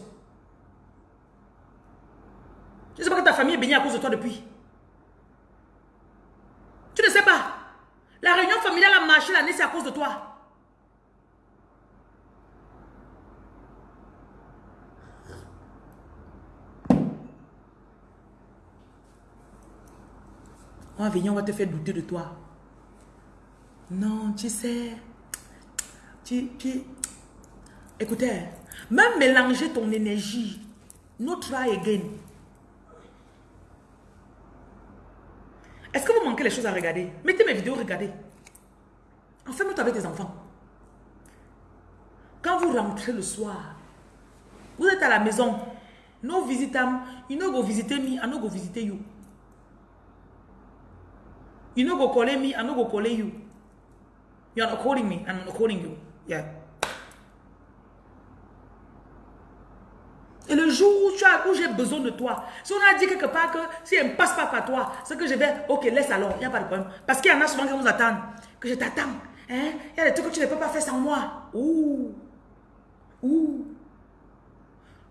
Je ne sais pas que ta famille est bénie à cause de toi depuis. Tu ne sais pas. La réunion familiale a marché l'année, c'est à cause de toi. On va venir, on va te faire douter de toi. Non, tu sais. Tu, tu... Écoutez, même mélanger ton énergie. No try again. Est-ce que vous manquez les choses à regarder? Mettez mes vidéos, regardez. Enferme-toi avec tes enfants. Quand vous rentrez le soir, vous êtes à la maison. Nous visitons, you know go visiter me, I no go you. You no go call me, I no go call you. You're not calling me, I'm not calling you. Yeah. Et le jour où, où j'ai besoin de toi, si on a dit quelque part que si elle ne passe pas par toi, c'est que je vais, ok, laisse alors, il n'y a pas de problème. Parce qu'il y en a souvent qui vous attendent, que je t'attends. Hein? Il y a des trucs que tu ne peux pas faire sans moi. Ouh. Ouh.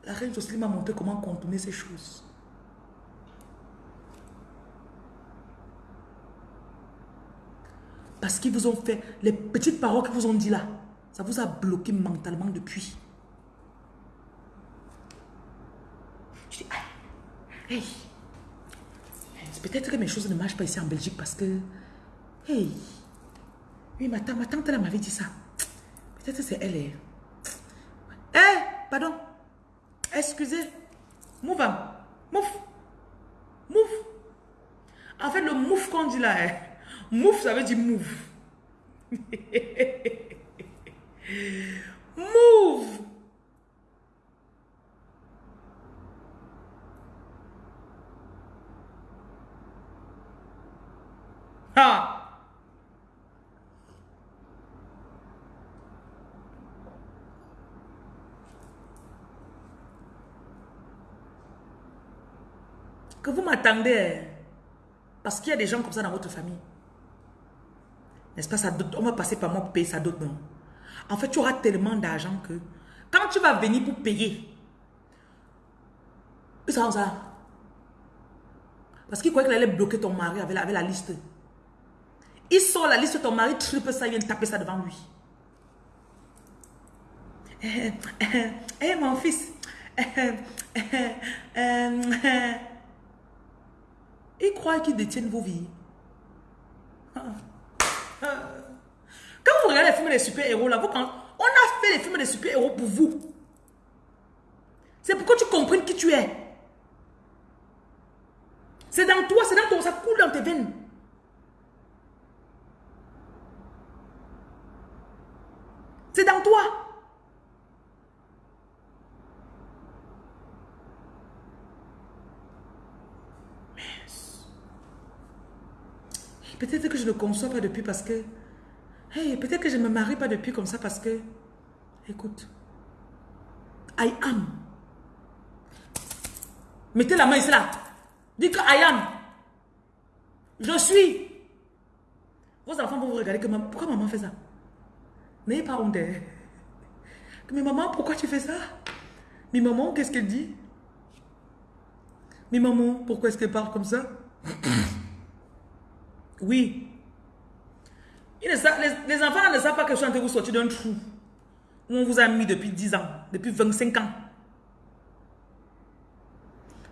La reine Jocelyne m'a montré comment contourner ces choses. Parce qu'ils vous ont fait, les petites paroles qu'ils vous ont dit là, ça vous a bloqué mentalement depuis. Je dis, hey, peut-être que mes choses ne marchent pas ici en Belgique parce que, hey, oui, ma tante, ma tante elle m'avait dit ça. Peut-être que c'est elle. Eh. hey, pardon, excusez, move, move, move. En fait, le move qu'on dit là, hein, move, ça veut dire move. *laughs* move. Ah. Que vous m'attendez. Parce qu'il y a des gens comme ça dans votre famille. N'est-ce pas? Ça, On va passer par moi pour payer ça d'autres, non En fait, tu auras tellement d'argent que quand tu vas venir pour payer, ça, ça. Parce qu'il croyait qu'il allait bloquer ton mari avec la liste. Il sort la liste de ton mari, triple ça, il vient taper ça devant lui. Eh, eh, eh mon fils. il croit qu'il détient vos vies. Quand vous regardez les films des super-héros, là, vous, on a fait les films des super-héros pour vous. C'est pour que tu comprennes qui tu es. C'est dans toi, c'est dans toi, ça coule dans tes veines. C'est dans toi. Peut-être que je ne conçois pas depuis parce que... Hey, peut-être que je ne me marie pas depuis comme ça parce que... Écoute. I am. Mettez la main ici là. Dites que I am. Je suis. Vos enfants vont vous regarder que maman, pourquoi maman fait ça? N'ayez pas honte. Mais maman, pourquoi tu fais ça? Mais maman, qu'est-ce qu'elle dit? Mais maman, pourquoi est-ce qu'elle parle comme ça? *coughs* Oui. Les, enfants ne savent pas que je suis en train de vous sortir d'un trou où on vous a mis depuis 10 ans, depuis 25 ans.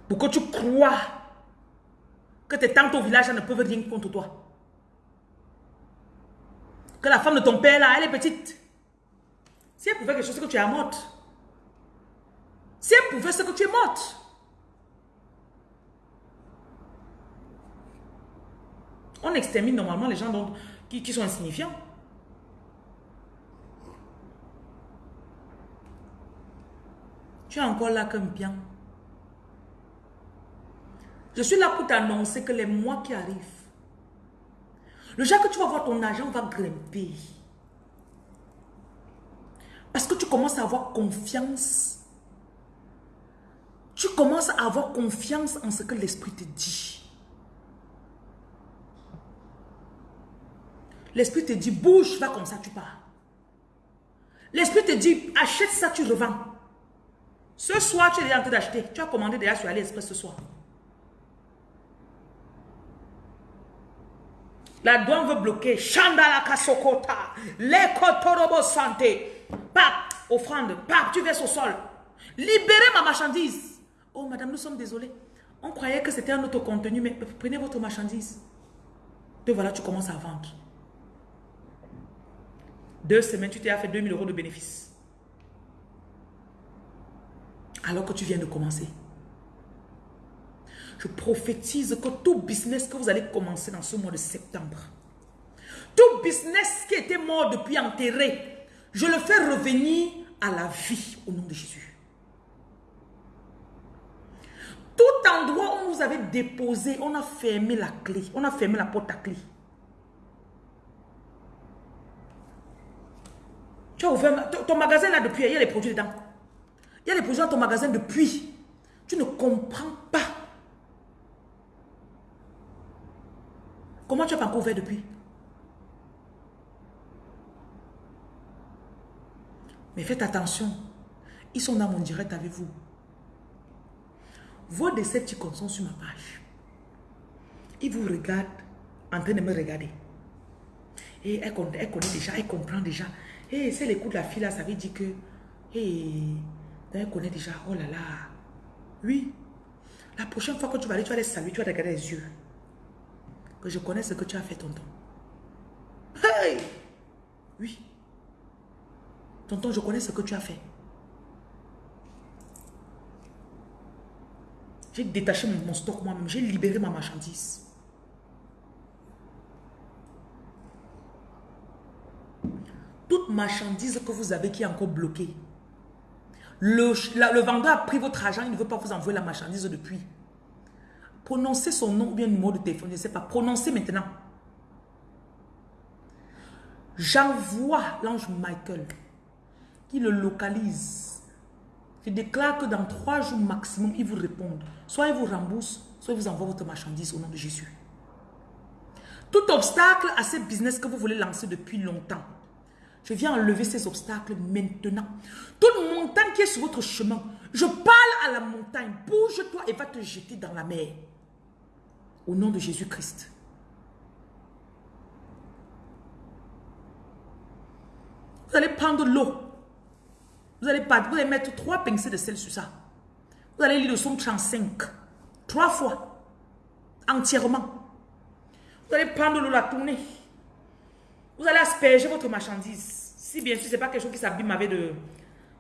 Pourquoi tu crois que tes tantes au village ne peuvent rien contre toi que la femme de ton père, là, elle est petite. Si elle pouvait quelque chose, que tu es morte. Si elle pouvait, ce que tu es morte. On extermine normalement les gens qui, sont insignifiants. Tu es encore là comme bien. Je suis là pour t'annoncer que les mois qui arrivent, le jour que tu vas voir ton argent va grimper. Parce que tu commences à avoir confiance. Tu commences à avoir confiance en ce que l'esprit te dit. L'esprit te dit, bouge, va comme ça, tu pars. L'esprit te dit, achète ça, tu revends. Ce soir, tu es en train d'acheter. Tu as commandé déjà sur AliExpress ce soir. La douane veut bloquer. Chandala kasokota. Lekotorobo santé. Pap, offrande. Pap, tu verses au sol. Libérez ma marchandise. Oh, madame, nous sommes désolés. On croyait que c'était un autre contenu, mais prenez votre marchandise. Et voilà, tu commences à vendre. Deux semaines, tu t'es fait 2000 euros de bénéfices. Alors que tu viens de commencer. Je prophétise que tout business que vous allez commencer dans ce mois de septembre, tout business qui était mort depuis enterré, je le fais revenir à la vie au nom de Jésus. Tout endroit où vous avez déposé, on a fermé la clé, on a fermé la porte à clé. Tu as ouvert ton, magasin là depuis, il y a les produits dedans. Il y a les produits dans ton magasin depuis. Tu ne comprends pas. Comment tu as pas encore ouvert depuis? Mais faites attention. Ils sont dans mon direct avec vous. Vos Décepticons sont sur ma page. Ils vous regardent en train de me regarder. Et elle, connaît déjà, elle comprend déjà. Et c'est les coups de la fille là, ça veut dire que... Et elle connaît déjà, oh là là. Oui. La prochaine fois que tu vas aller, tu vas les saluer, tu vas regarder les yeux. Que je connais ce que tu as fait, tonton. Hey! Oui. Tonton, je connais ce que tu as fait. J'ai détaché mon, stock moi-même. J'ai libéré ma marchandise. Toute marchandise que vous avez qui est encore bloquée. Le, vendeur a pris votre argent, il ne veut pas vous envoyer la marchandise depuis. Prononcez son nom ou bien le numéro de téléphone, je ne sais pas. Prononcez maintenant. J'envoie l'ange Michael qui le localise. Je déclare que dans trois jours maximum, il vous répondent. Soit il vous rembourse, soit il vous envoie votre marchandise au nom de Jésus. Tout obstacle à ce business que vous voulez lancer depuis longtemps, je viens enlever ces obstacles maintenant. Toute montagne qui est sur votre chemin, je parle à la montagne, bouge-toi et va te jeter dans la mer. Au nom de Jésus-Christ. Vous allez prendre l'eau. Vous allez, mettre trois pincées de sel sur ça. Vous allez lire le son 35. Trois fois. Entièrement. Vous allez prendre l'eau, la tourner. Vous allez asperger votre marchandise. Si bien sûr, ce n'est pas quelque chose qui s'abîme avec de...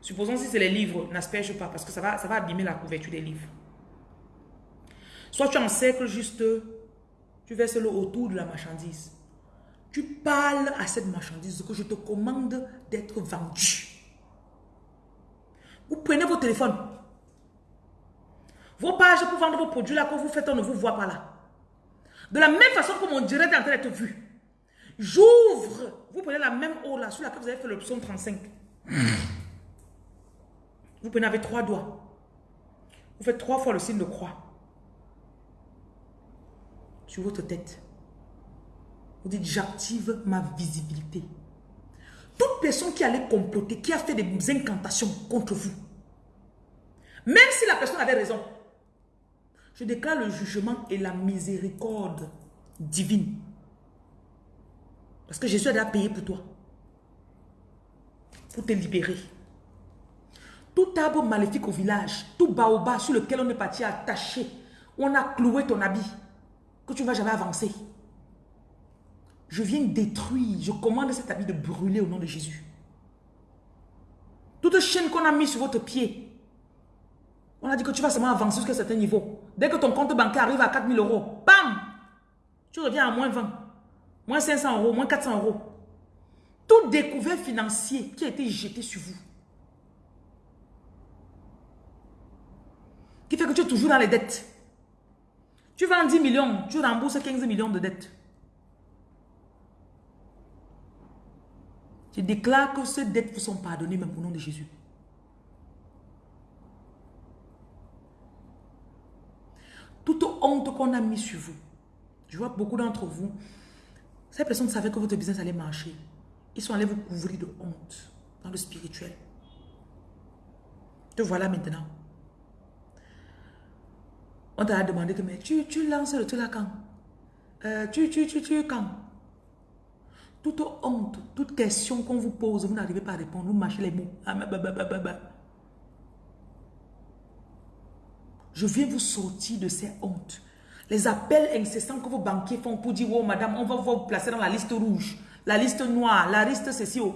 Supposons si c'est les livres, n'asperge pas parce que ça va, ça va abîmer la couverture des livres. Soit tu encercles juste, tu verses l'eau autour de la marchandise. Tu parles à cette marchandise que je te commande d'être vendue. Vous prenez vos téléphones. Vos pages pour vendre vos produits là que vous faites, on ne vous voit pas là. De la même façon que mon direct est en train d'être vu. J'ouvre. Vous prenez la même eau là, sur laquelle vous avez fait l'option 35. Vous prenez avec trois doigts. Vous faites trois fois le signe de croix. Sur votre tête. Vous dites, j'active ma visibilité. Toute personne qui allait comploter, qui a fait des incantations contre vous, même si la personne avait raison, je déclare le jugement et la miséricorde divine. Parce que Jésus a déjà payé pour toi. Pour te libérer. Tout arbre maléfique au village, tout baobab sur lequel on est parti attaché, on a cloué ton habit, que tu ne vas jamais avancer. Je viens détruire, je commande cet habit de brûler au nom de Jésus. Toute chaîne qu'on a mis sur votre pied, on a dit que tu vas seulement avancer jusqu'à un certain niveau. Dès que ton compte bancaire arrive à 4000 euros, bam, tu reviens à moins 20, moins 500 euros, moins 400 euros. Tout découvert financier qui a été jeté sur vous. Qui fait que tu es toujours dans les dettes. Tu vends 10 millions, tu rembourses 15 millions de dettes. Je déclare que ces dettes vous sont pardonnées même au nom de Jésus. Toute honte qu'on a mis sur vous. Je vois beaucoup d'entre vous, ces personnes savaient que votre business allait marcher. Ils sont allés vous couvrir de honte dans le spirituel. Te voilà maintenant. On t'a demandé que mais tu, tu lances le truc là quand? Euh, tu, tu, tu, tu, quand? Toute honte, toute question qu'on vous pose, vous n'arrivez pas à répondre, vous mâchez les mots. Ah, Je viens vous sortir de ces hontes. Les appels incessants que vos banquiers font pour dire, oh madame, on va vous placer dans la liste rouge, la liste noire, la liste ceci. Oh.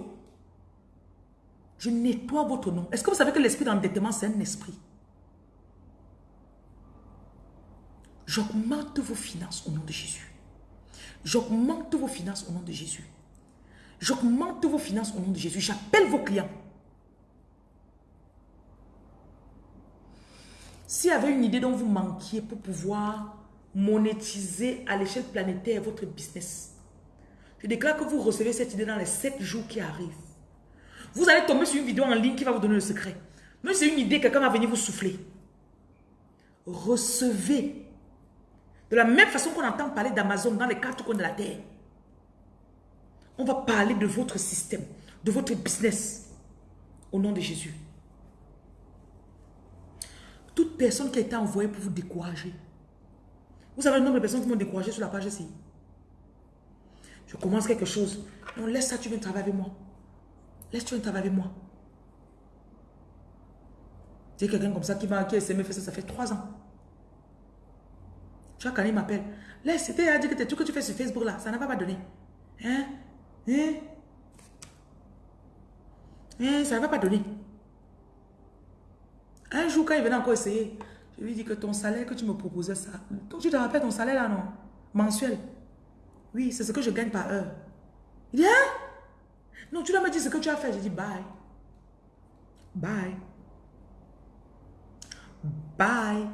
Je nettoie votre nom. Est-ce que vous savez que l'esprit d'endettement, c'est un esprit? J'augmente vos finances au nom de Jésus. J'augmente vos finances au nom de Jésus. J'augmente vos finances au nom de Jésus. J'appelle vos clients. S'il y avait une idée dont vous manquiez pour pouvoir monétiser à l'échelle planétaire votre business, je déclare que vous recevez cette idée dans les 7 jours qui arrivent. Vous allez tomber sur une vidéo en ligne qui va vous donner le secret. Même c'est une idée, quelqu'un va venir vous souffler. Recevez. De la même façon qu'on entend parler d'Amazon dans les quatre coins de la terre. On va parler de votre système, de votre business. Au nom de Jésus. Toute personne qui a été envoyée pour vous décourager. Vous savez le nombre de personnes qui m'ont découragé sur la page ici. Je commence quelque chose. Non, laisse ça, tu viens travailler avec moi. Laisse, tu viens travailler avec moi. C'est quelqu'un comme ça qui m'a qui fait ça, ça fait trois ans. Tu vois, quand il m'appelle, laisse, c'était à dire que que tu fais sur Facebook là, ça n'a pas donné. Hein? Hein? Hein? Ça ne va pas donner. Un jour, quand il venait encore essayer, je lui dis que ton salaire que tu me proposais, ça. Tu te rappelles ton salaire là, non? Mensuel. Oui, c'est ce que je gagne par heure. Il dit, hein? Non, tu dois me dire ce que tu as fait. Je dis, bye. Bye. Bye.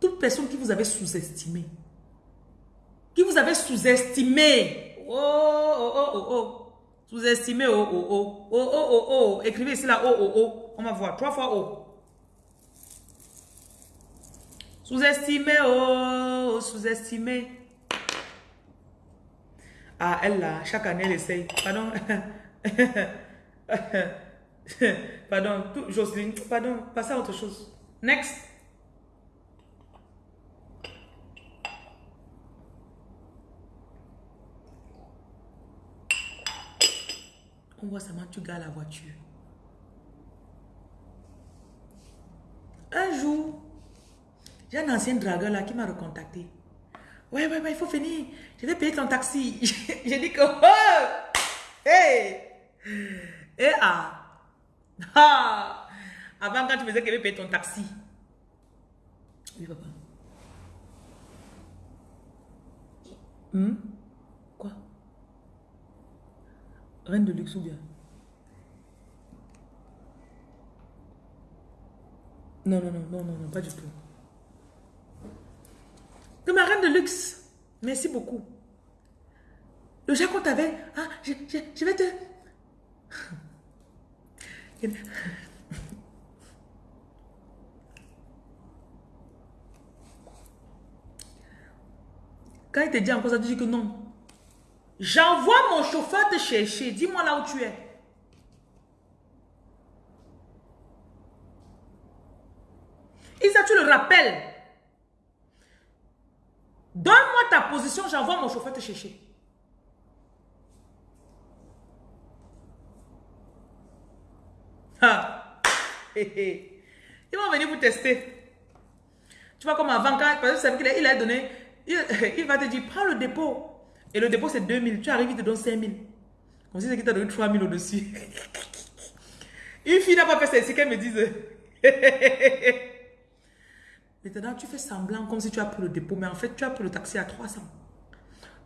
Toute personne qui vous avait sous-estimé, qui vous avait sous-estimé, oh, oh, oh, oh, oh, sous-estimé, oh, oh, oh, oh, oh, oh, oh, écrivez ici là, oh, oh, oh, on va voir, trois fois oh. Sous-estimé, oh, sous-estimé. Ah, elle là, chaque année, elle essaye. Pardon. *laughs* pardon, Jocelyne, pardon, passez à autre chose. Next. On voit seulement tu gardes la voiture. Un jour, j'ai un ancien dragueur là qui m'a recontacté. Ouais, ouais, ouais, il faut finir. Je vais payer ton taxi. *laughs* J'ai dit que... Oh, hey! Et ah! Ah! Avant, quand tu me disais qu'il avait payer ton taxi. Oui, papa. Hmm? Quoi? Reine de luxe ou bien? Non, non, non, non, non, pas du tout. De ma reine de luxe. Merci beaucoup. Le qu'on t'avait, ah, je, je, vais te... Quand il te dit encore ça, tu dis que non. J'envoie mon chauffeur te chercher. Dis-moi là où tu es. Isa, tu le rappelles. Donne-moi ta position, j'envoie mon chauffeur te chercher. Ah. Ils vont venir vous tester. Tu vois comme avant, quand, il a donné, *laughs* il, va te dire, prends le dépôt. Et le dépôt c'est 2000, tu arrives, il te donne 5000. Comme si c'est qu'il t'a donné 3000 au-dessus. *laughs* Une fille n'a pas fait ça, c'est qu'elle me dise. *laughs* Maintenant, tu fais semblant comme si tu as pris le dépôt, mais en fait, tu as pris le taxi à 300.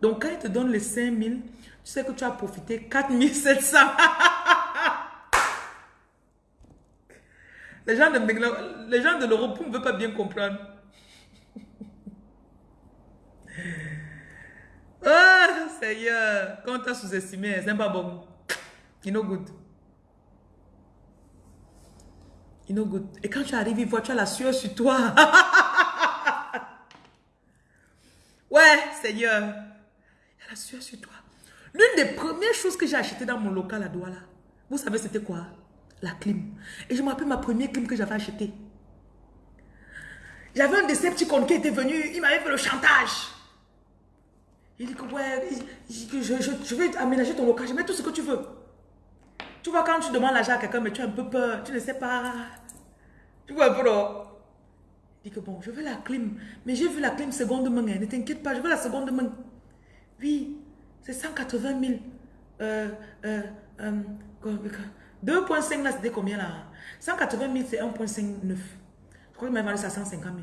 Donc, quand il te donne les 5000, tu sais que tu as profité 4700. *laughs* les gens de, les gens de l'Europe ne veulent pas bien comprendre. Oh, Seigneur, quand tu as sous-estimé, c'est pas bon. You know good. You know good. Et quand tu arrives, il voit, tu as la sueur sur toi. *laughs* ouais, Seigneur. Il y a la sueur sur toi. L'une des premières choses que j'ai achetées dans mon local à Douala, vous savez c'était quoi? La clim. Et je me rappelle ma première clim que j'avais achetée. J'avais un de ces petits qui était venu, il m'avait fait le chantage. Il dit que ouais, je, je, je, vais aménager ton local, je mets tout ce que tu veux. Tu vois, quand tu demandes l'argent à quelqu'un, mais tu as un peu peur, tu ne sais pas. Tu vois un peu, non? Il dit que bon, je veux la clim, mais j'ai vu la clim seconde main, hein. ne t'inquiète pas, je veux la seconde main. Oui, c'est 180 000. Euh, euh, euh, 2,5 là, c'était combien là? 180 000, c'est 1,59. Je crois qu'il m'a vendu ça à 150 000.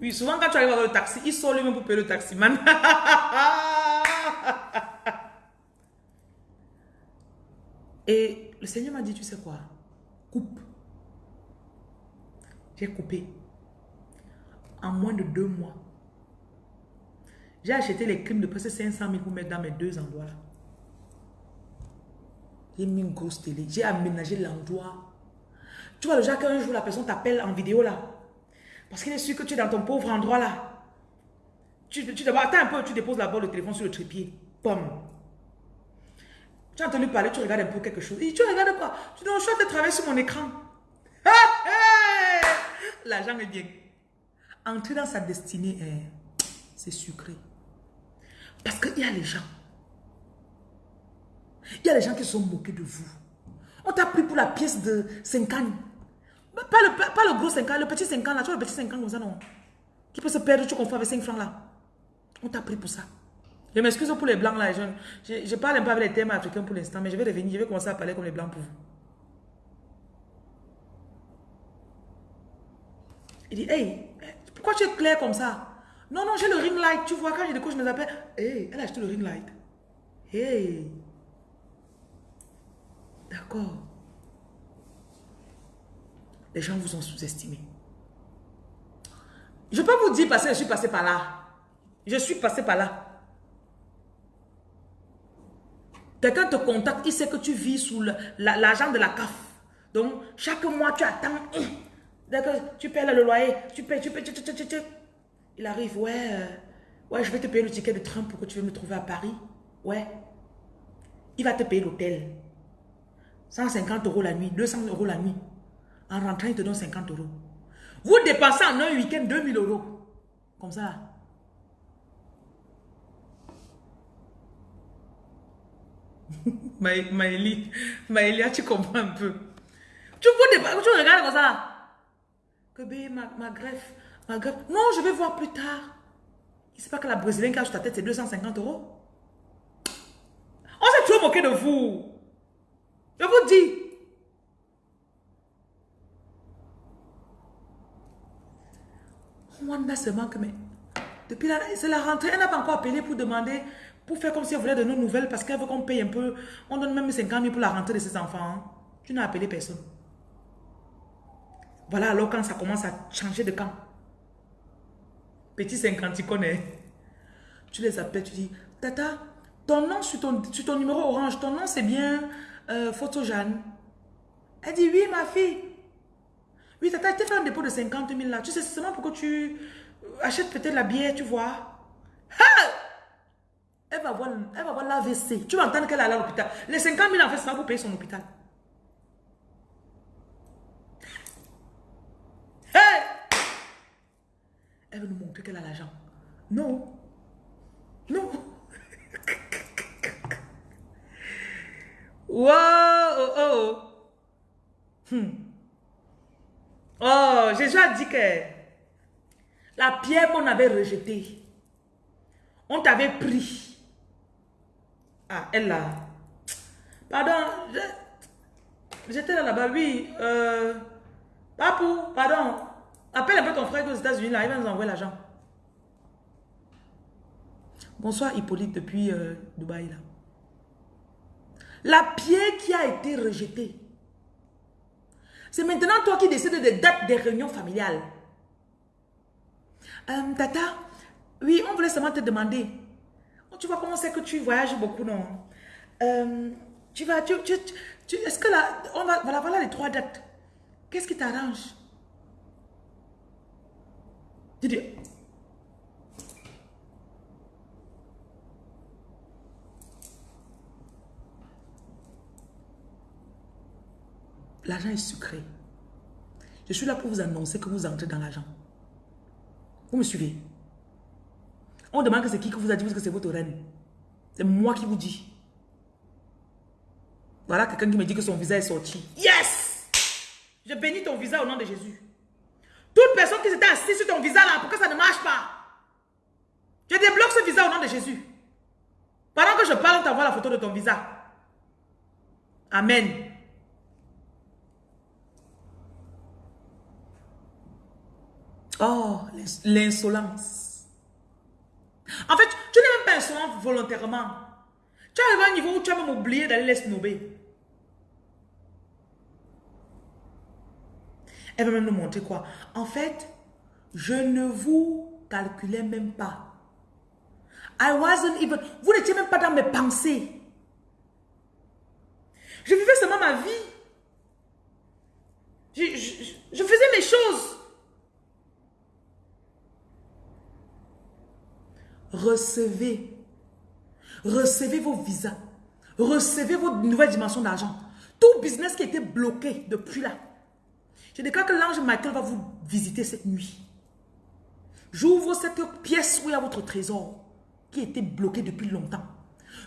Oui, souvent quand tu arrives dans le taxi, il sort lui-même pour payer le taximan. *laughs* Et le Seigneur m'a dit, tu sais quoi? Coupe. J'ai coupé. en moins de deux mois. J'ai acheté les crimes de presque 500 000 pour mettre dans mes deux endroits. J'ai mis une grosse télé. J'ai aménagé l'endroit. Tu vois, genre qu'un jour la personne t'appelle en vidéo là. Parce qu'il est sûr que tu es dans ton pauvre endroit là. Tu, tu attends un peu, tu déposes la le téléphone sur le trépied. Pomme. Tu as entendu parler, tu regardes un peu quelque chose. Et tu regardes quoi? Tu dis, je suis de travailler sur mon écran. L'argent est bien. Entrer dans sa destinée, eh, c'est sucré. Parce qu'il y a les gens. Il y a les gens qui sont moqués de vous. On t'a pris pour la pièce de 5 ans. Pas le, pas, le gros 5 ans, le petit 5 ans là. Tu vois le petit 5 ans comme ça, non Qui peut se perdre, tu confonds avec 5 francs là. On t'a pris pour ça. Je m'excuse pour les blancs là. Je, je, parle un peu avec les thèmes africains pour l'instant, mais je vais revenir. Je vais commencer à parler comme les blancs pour vous. Il dit, hey, pourquoi tu es clair comme ça? Non, non, j'ai le ring light. Tu vois, quand j'ai des couches, je me appelle. Hey, elle a acheté le ring light. Hey. D'accord. Les gens vous ont sous-estimé. Je peux vous dire parce que je suis passé par là. Je suis passé par là. Quelqu'un te contacte, il sait que tu vis sous l'argent de la CAF. Donc, chaque mois, tu attends. D'accord, tu payes le loyer, tu payes, tu payes, tu, tu, tu, tu. Il arrive, ouais, euh, ouais, je vais te payer le ticket de train pour que tu viennes me trouver à Paris. Ouais. Il va te payer l'hôtel. 150 euros la nuit, 200 euros la nuit. En rentrant, il te donne 50 euros. Vous dépensez en un week-end 2000 euros. Comme ça. *laughs* Maëlie, Maëlia, tu comprends un peu. Tu, vous tu regardes comme ça. Que ma, ma greffe, ma greffe. Non, je vais voir plus tard. Sait pas que la brésilienne qui a sur ta tête, c'est 250 euros. On s'est toujours moqué de vous. Je vous dis. Wanda seulement que, mais depuis la, la rentrée, elle n'a pas encore appelé pour demander, pour faire comme si elle voulait de nos nouvelles parce qu'elle veut qu'on paye un peu. On donne même 50 000 pour la rentrée de ses enfants. Hein. Tu n'as appelé personne. Voilà alors quand ça commence à changer de camp. Petit 50, tu connais. Tu les appelles, tu dis, Tata, ton nom sur ton, sur ton numéro orange, ton nom c'est bien euh, Photo Jeanne. Elle dit, oui ma fille. Oui, Tata, tu fait un dépôt de 50 000 là. Tu sais, seulement pour que tu achètes peut-être la bière, tu vois. Elle va voir, va l'AVC. Tu vas entendre qu'elle est à l'hôpital. Les 50 000 en fait, c'est pas pour payer son hôpital. Elle veut nous montrer qu'elle a l'argent. Non. Non. *laughs* wow, oh, oh. Hmm. Oh, Jésus a dit que la pierre qu'on avait rejetée, on t'avait pris. Ah, elle là. Pardon, j'étais là-bas, oui. Euh, Papou, pardon. Appelle un peu ton frère aux États-Unis, là, il va nous envoyer l'argent. Bonsoir Hippolyte depuis euh, Dubaï, là. La pierre qui a été rejetée. C'est maintenant toi qui décides des dates des réunions familiales. Euh, tata, oui, on voulait seulement te demander. Oh, tu vois comment c'est que tu voyages beaucoup, non? Euh, tu vas, tu, tu, tu est-ce que là, on va, voilà, voilà les trois dates. Qu'est-ce qui t'arrange? dis, L'argent est sucré. Je suis là pour vous annoncer que vous entrez dans l'argent. Vous me suivez? On demande que c'est qui que vous a dit que c'est votre reine. C'est moi qui vous dis. Voilà quelqu'un qui me dit que son visa est sorti. Yes Je bénis ton visa au nom de Jésus. Toute personne qui s'était assise sur ton visa là, pourquoi ça ne marche pas Je débloque ce visa au nom de Jésus. Pendant que je parle, on t'envoie la photo de ton visa. Amen. Oh, l'insolence. En fait, tu n'es même pas insolent volontairement. Tu arrives à un niveau où tu as même oublié d'aller les snober. Elle va même nous montrer quoi? En fait, Je ne vous calculais même pas. I wasn't even... Vous n'étiez même pas dans mes pensées. Je vivais seulement ma vie. Je, je faisais mes choses. Recevez. Recevez vos visas. Recevez vos nouvelles dimensions d'argent. Tout business qui était bloqué depuis là. Je déclare que l'ange Michael va vous visiter cette nuit. J'ouvre cette pièce où il y a votre trésor qui était bloqué depuis longtemps.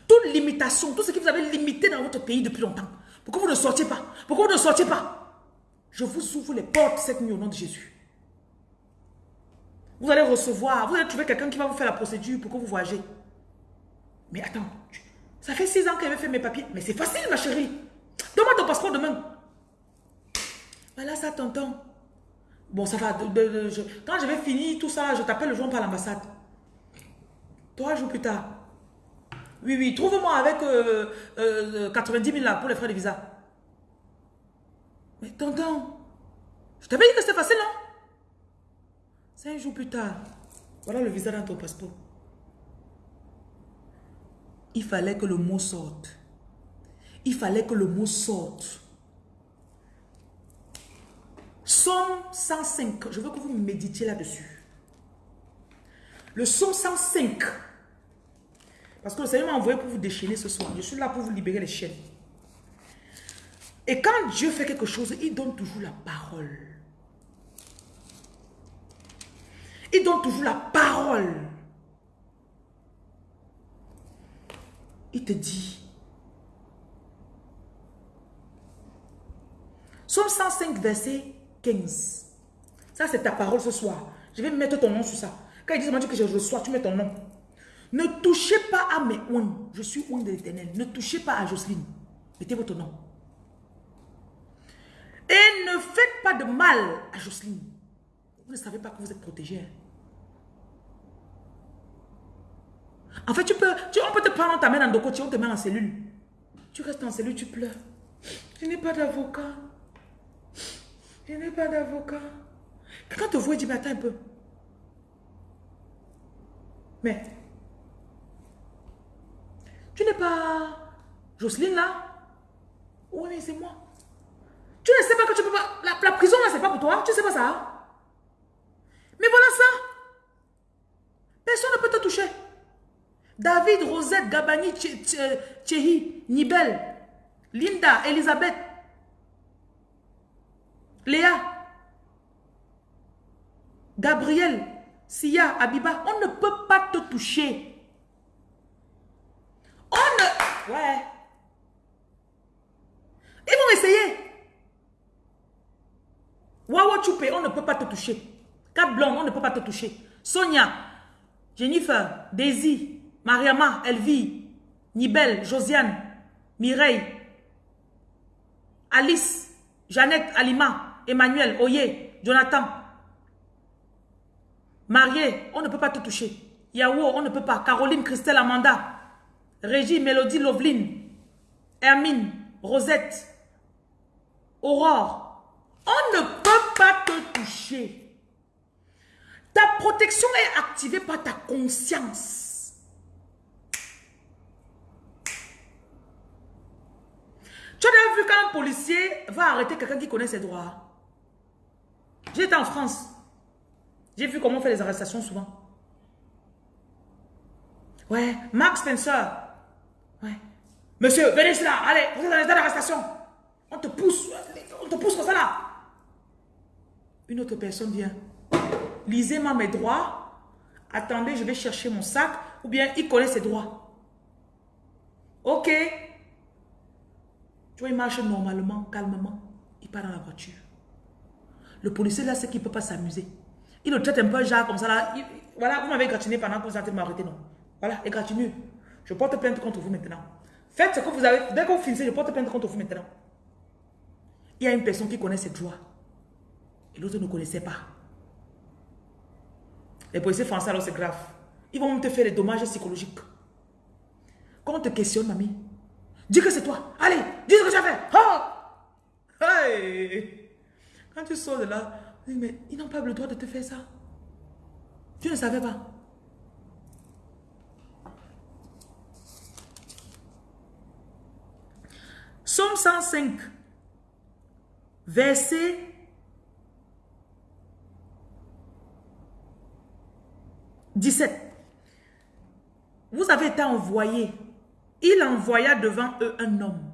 Toute limitation, tout ce que vous avez limité dans votre pays depuis longtemps. Pourquoi vous ne sortiez pas? Pourquoi vous ne sortiez pas? Je vous ouvre les portes cette nuit au nom de Jésus. Vous allez recevoir, vous allez trouver quelqu'un qui va vous faire la procédure pour que vous voyagez. Mais attends, ça fait six ans qu'elle avait fait mes papiers. Mais c'est facile, ma chérie. Donne-moi ton passeport demain. Voilà ça, tonton. Bon, ça va. quand je vais finir tout ça, je t'appelle le jour par l'ambassade. Trois jours plus tard. Oui, oui, trouve-moi avec 90 euh, 000 euh, là pour les frais de visa. Mais tonton, je t'avais dit que c'était facile, non Cinq jours plus tard, voilà le visa dans ton passeport. Il fallait que le mot sorte. Il fallait que le mot sorte. Somme 105. Je veux que vous méditiez là-dessus. Le somme 105. Parce que le Seigneur m'a envoyé pour vous déchaîner ce soir. Je suis là pour vous libérer les chaînes. Et quand Dieu fait quelque chose, il donne toujours la parole. Il donne toujours la parole. Il te dit. Somme 105, verset 15. Ça, c'est ta parole ce soir. Je vais mettre ton nom sur ça. Quand il dit que je reçois, tu mets ton nom. Ne touchez pas à mes ouins. Je suis ouin de l'éternel. Ne touchez pas à Jocelyne. Mettez votre nom. Et ne faites pas de mal à Jocelyne. Vous ne savez pas que vous êtes protégé. Hein. En fait, tu peux, on peut te prendre, on t'amène dans le on te met en cellule. Tu restes en cellule, tu pleures. Je n'ai pas d'avocat. Je n'ai pas d'avocat. Quand te voit, il dit, mais attends un peu. Mais, tu n'es pas Jocelyne là? Oui, mais c'est moi. Tu ne sais pas que tu peux pas... La, la prison là, c'est pas pour toi. Tu ne sais pas ça. Mais voilà ça. Personne ne peut te toucher. David, Rosette, Gabani, Tchehi, Nibel, Linda, Elisabeth, Léa, Gabriel, Sia, Abiba, on ne peut pas te toucher. On ne... Ouais. Ils vont essayer. Wawa Choupé, on ne peut pas te toucher. Kat Blonde, on ne peut pas te toucher. Sonia, Jennifer, Daisy, Mariama, Elvie, Nibel, Josiane, Mireille, Alice, Jeannette, Alima, Emmanuel, Oye, Jonathan. Marié, on ne peut pas te toucher. Yahoo, on ne peut pas. Caroline, Christelle, Amanda. Régie, Mélodie, Loveline. Hermine, Rosette. Aurore. On ne peut pas te toucher. Ta protection est activée par ta conscience. Tu as vu quand un policier va arrêter quelqu'un qui connaît ses droits? J'étais en France. J'ai vu comment on fait les arrestations souvent. Ouais, Max Spencer. Ouais. Monsieur, venez là. Allez, vous êtes dans l'état d'arrestation. On te pousse. On te pousse comme ça là. Une autre personne vient. Lisez-moi mes droits. Attendez, je vais chercher mon sac. Ou bien il connaît ses droits. Ok. Tu vois, il marche normalement, calmement. Il part dans la voiture. Le policier là, c'est qu'il ne peut pas s'amuser. Il le traite un peu genre comme ça là. voilà, vous m'avez gratiné pendant que vous êtes m'arrêter, non? Voilà, et gratinu. Je porte plainte contre vous maintenant. Faites ce que vous avez. Dès que vous finissez, je porte plainte contre vous maintenant. Il y a une personne qui connaît ses droits. Et l'autre ne connaissait pas. Les policiers français, alors c'est grave. Ils vont te faire des dommages psychologiques. Quand on te questionne, mamie, Dis que c'est toi. Allez, dis ce que tu as fait. Oh! Hey! Quand tu sors de là, mais ils n'ont pas le droit de te faire ça. Tu ne savais pas. Somme 105, verset 17. Vous avez été envoyé. Il envoya devant eux un homme.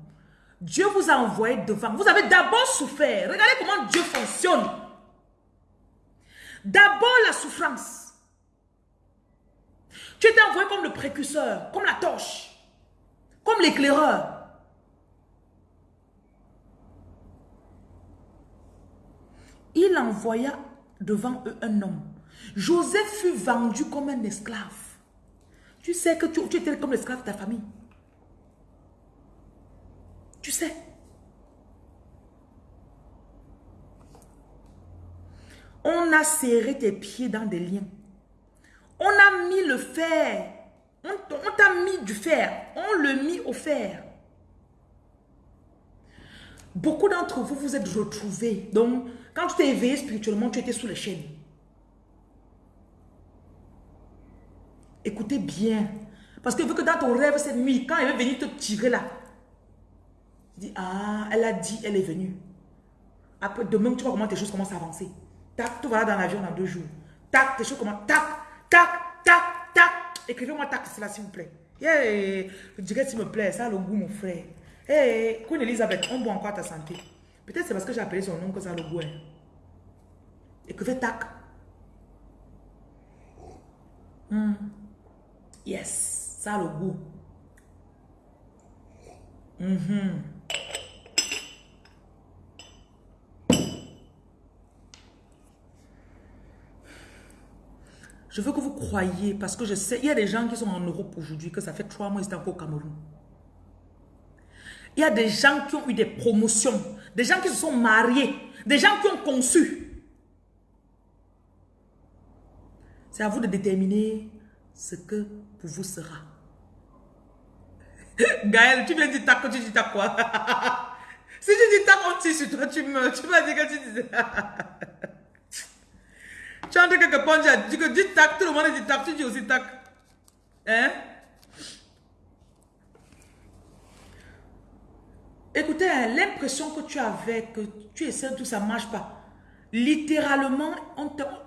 Dieu vous a envoyé devant. Vous avez d'abord souffert. Regardez comment Dieu fonctionne. D'abord la souffrance. Tu étais envoyé comme le précurseur, comme la torche, comme l'éclaireur. Il envoya devant eux un homme. Joseph fut vendu comme un esclave. Tu sais que tu, étais comme l'esclave de ta famille. Tu sais. On a serré tes pieds dans des liens. On a mis le fer. On, t'a mis du fer. On le mit au fer. Beaucoup d'entre vous, vous êtes retrouvés. Donc, quand tu t'es éveillé spirituellement, tu étais sous les chaînes. Écoutez bien. Parce que vu que dans ton rêve, cette nuit, quand elle est venue te tirer là, ah, elle a dit, elle est venue. Après, demain, tu vois comment tes choses commencent à avancer. Tac, tu vas dans l'avion dans deux jours. Tac, tes choses commencent, tac, tac, tac, tac. Écrivez-moi tac, c'est là, s'il vous plaît. Yeah. Dirais, s'il me plaît, ça a le goût, mon frère. Hey, Queen Elizabeth, on boit encore ta santé. Peut-être c'est parce que j'ai appelé son nom que ça a le goût. Hein. Écrivez tac. Hmm. Yes, ça a le goût. Mhm. Je veux que vous croyiez, parce que je sais, il y a des gens qui sont en Europe aujourd'hui, que ça fait trois mois qu'ils sont encore au Cameroun. Il y a des gens qui ont eu des promotions, des gens qui se sont mariés, des gens qui ont conçu. C'est à vous de déterminer ce que pour vous sera. *laughs* Gaël, tu viens de dire tac, tu dis tac quoi? *laughs* Si tu dis tac, on tire sur toi, tu meurs. Tu vas dire que tu disais... *laughs* tu as entendu quelque part, tu dis que dis tac, tout le monde dit tac, tu dis aussi tac. Hein Écoutez, hein, l'impression que tu avais, que tu essaies, tout ça ne marche pas. Littéralement,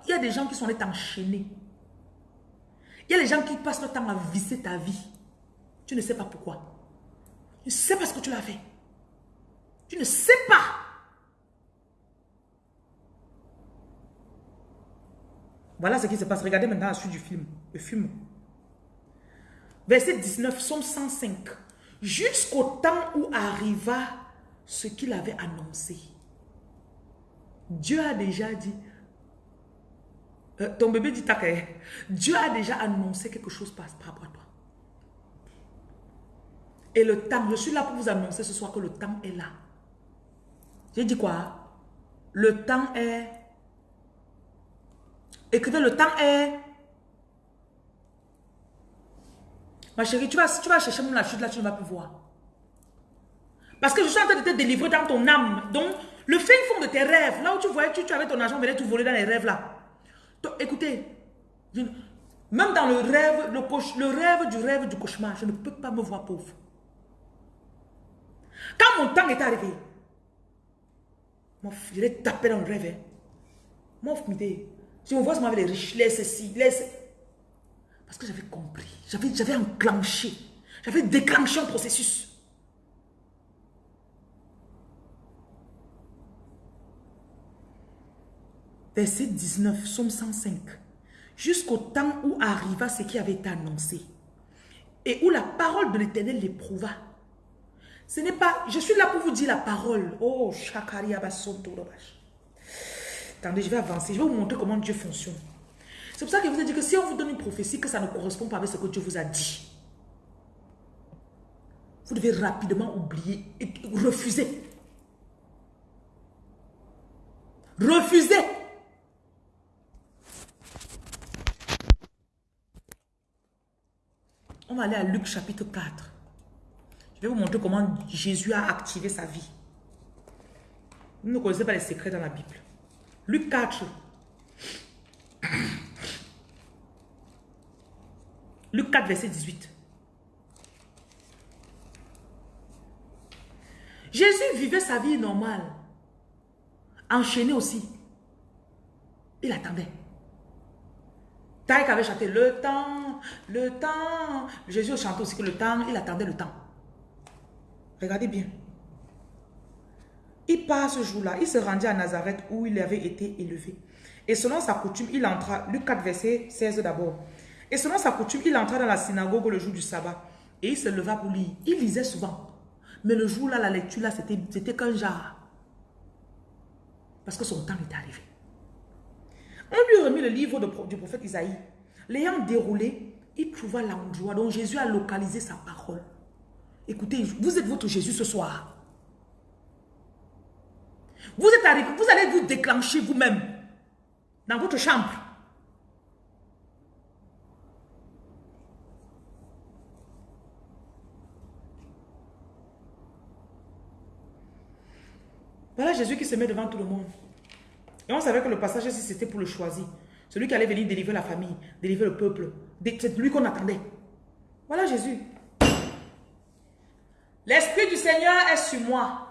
il y a des gens qui sont là enchaînés. Il y a des gens qui passent le temps à visser ta vie. Tu ne sais pas pourquoi. Tu ne sais pas ce que tu l'as fait. Tu ne sais pas. Voilà ce qui se passe. Regardez maintenant la suite du film. Le film. Verset 19, Somme 105. Jusqu'au temps où arriva ce qu'il avait annoncé. Dieu a déjà dit, euh, ton bébé dit Takay. Dieu a déjà annoncé quelque chose par, rapport à toi. Et le temps, je suis là pour vous annoncer ce soir que le temps est là. J'ai dit quoi? Le temps est... Écoutez, le temps est... Ma chérie, tu vas, tu vas chercher mon chute là, tu ne vas plus voir. Parce que je suis en train de te délivrer dans ton âme. Donc, le fin fond de tes rêves, là où tu voyais, tu, tu avais ton argent, venait tout voler dans les rêves là écoutez, même dans le rêve, le, le rêve du rêve du cauchemar, je ne peux pas me voir pauvre. Quand mon temps est arrivé, je l'ai tapé dans le rêve. Hein. Mon si on voit ça avec les riches, laisse ceci, laisse. Parce que j'avais compris, j'avais enclenché, j'avais déclenché un processus. verset 19, Somme 105, jusqu'au temps où arriva ce qui avait été annoncé et où la parole de l'éternel l'éprouva. Ce n'est pas, je suis là pour vous dire la parole. Oh, Shakari Attendez, je vais avancer, je vais vous montrer comment Dieu fonctionne. C'est pour ça que vous ai dit que si on vous donne une prophétie que ça ne correspond pas avec ce que Dieu vous a dit, vous devez rapidement oublier et refuser. Refuser. On va aller à Luc chapitre 4. Je vais vous montrer comment Jésus a activé sa vie. Vous ne connaissez pas les secrets dans la Bible. Luc 4. Luc 4, verset 18. Jésus vivait sa vie normale. Enchaîné aussi. Il attendait. Taïk avait chanté le temps, le temps. Jésus chantait aussi que le temps, il attendait le temps. Regardez bien. Il part ce jour-là, il se rendit à Nazareth où il avait été élevé. Et selon sa coutume, il entra, Luc 4, verset 16 d'abord. Et selon sa coutume, il entra dans la synagogue le jour du sabbat. Et il se leva pour lire. Il lisait souvent. Mais le jour-là, la lecture, là, c'était qu'un genre. Parce que son temps était arrivé. On lui remis le livre du prophète Isaïe. L'ayant déroulé, il trouva l'endroit dont Jésus a localisé sa parole. Écoutez, vous êtes votre Jésus ce soir. Vous êtes arrivé, vous allez vous déclencher vous-même dans votre chambre. Voilà Jésus qui se met devant tout le monde. Et on savait que le passage ici, c'était pour le choisir. Celui qui allait venir délivrer la famille, délivrer le peuple. C'est lui qu'on attendait. Voilà Jésus. L'Esprit du Seigneur est sur moi,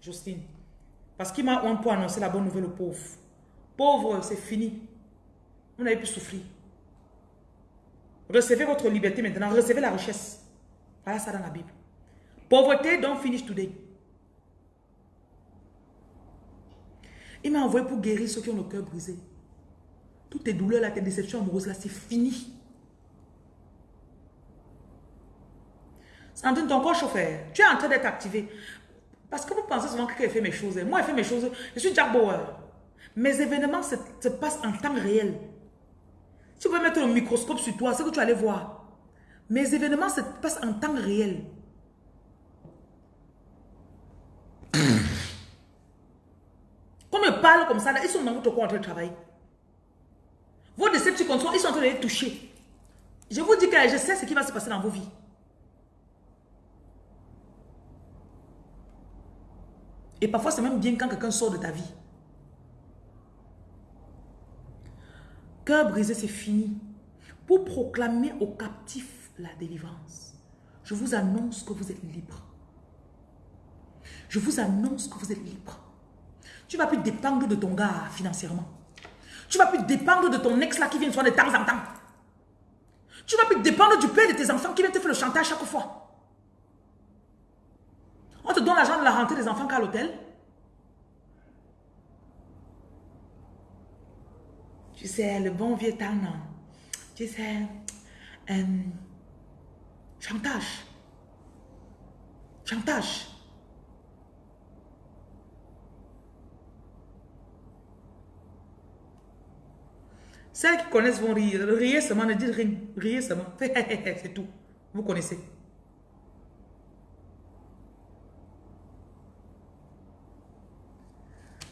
Justine. Parce qu'il m'a un pour annoncer la bonne nouvelle aux pauvres. Pauvres, c'est fini. Vous n'avez plus souffrir. Recevez votre liberté maintenant. Recevez la richesse. Voilà ça dans la Bible. Pauvreté, don't finish today. Il m'a envoyé pour guérir ceux qui ont le cœur brisé. Toutes tes douleurs, tes déceptions amoureuses, là, c'est fini. Sandrine, ton corps chauffeur, tu es en train d'être activé. Parce que vous pensez souvent que quelqu'un fait mes choses. Moi, je fais mes choses. Je suis Jack Bauer. Mes événements se, se, passent en temps réel. Vous pouvez mettre le microscope sur toi, c'est que tu allais voir. Mes événements se passent en temps réel. *coughs* Comme ils parlent comme ça, ils sont dans votre corps en train de travailler. Vos déceptions, ils sont en train de les toucher. Je vous dis que je sais ce qui va se passer dans vos vies. Et parfois, c'est même bien quand quelqu'un sort de ta vie. Cœur brisé, c'est fini. Pour proclamer aux captifs la délivrance, je vous annonce que vous êtes libre. Je vous annonce que vous êtes libre. Tu ne vas plus dépendre de ton gars financièrement. Tu ne vas plus dépendre de ton ex là qui vient de temps en temps. Tu ne vas plus dépendre du père de tes enfants qui vient te faire le chantage chaque fois. On te donne l'argent de la rentrée des enfants qu'à l'hôtel. Tu sais, le bon vieux temps, non. Tu sais, euh, chantage. Chantage. Celles qui connaissent vont rire. Riez seulement, ne dites rien. Riez seulement. *laughs* C'est tout. Vous connaissez.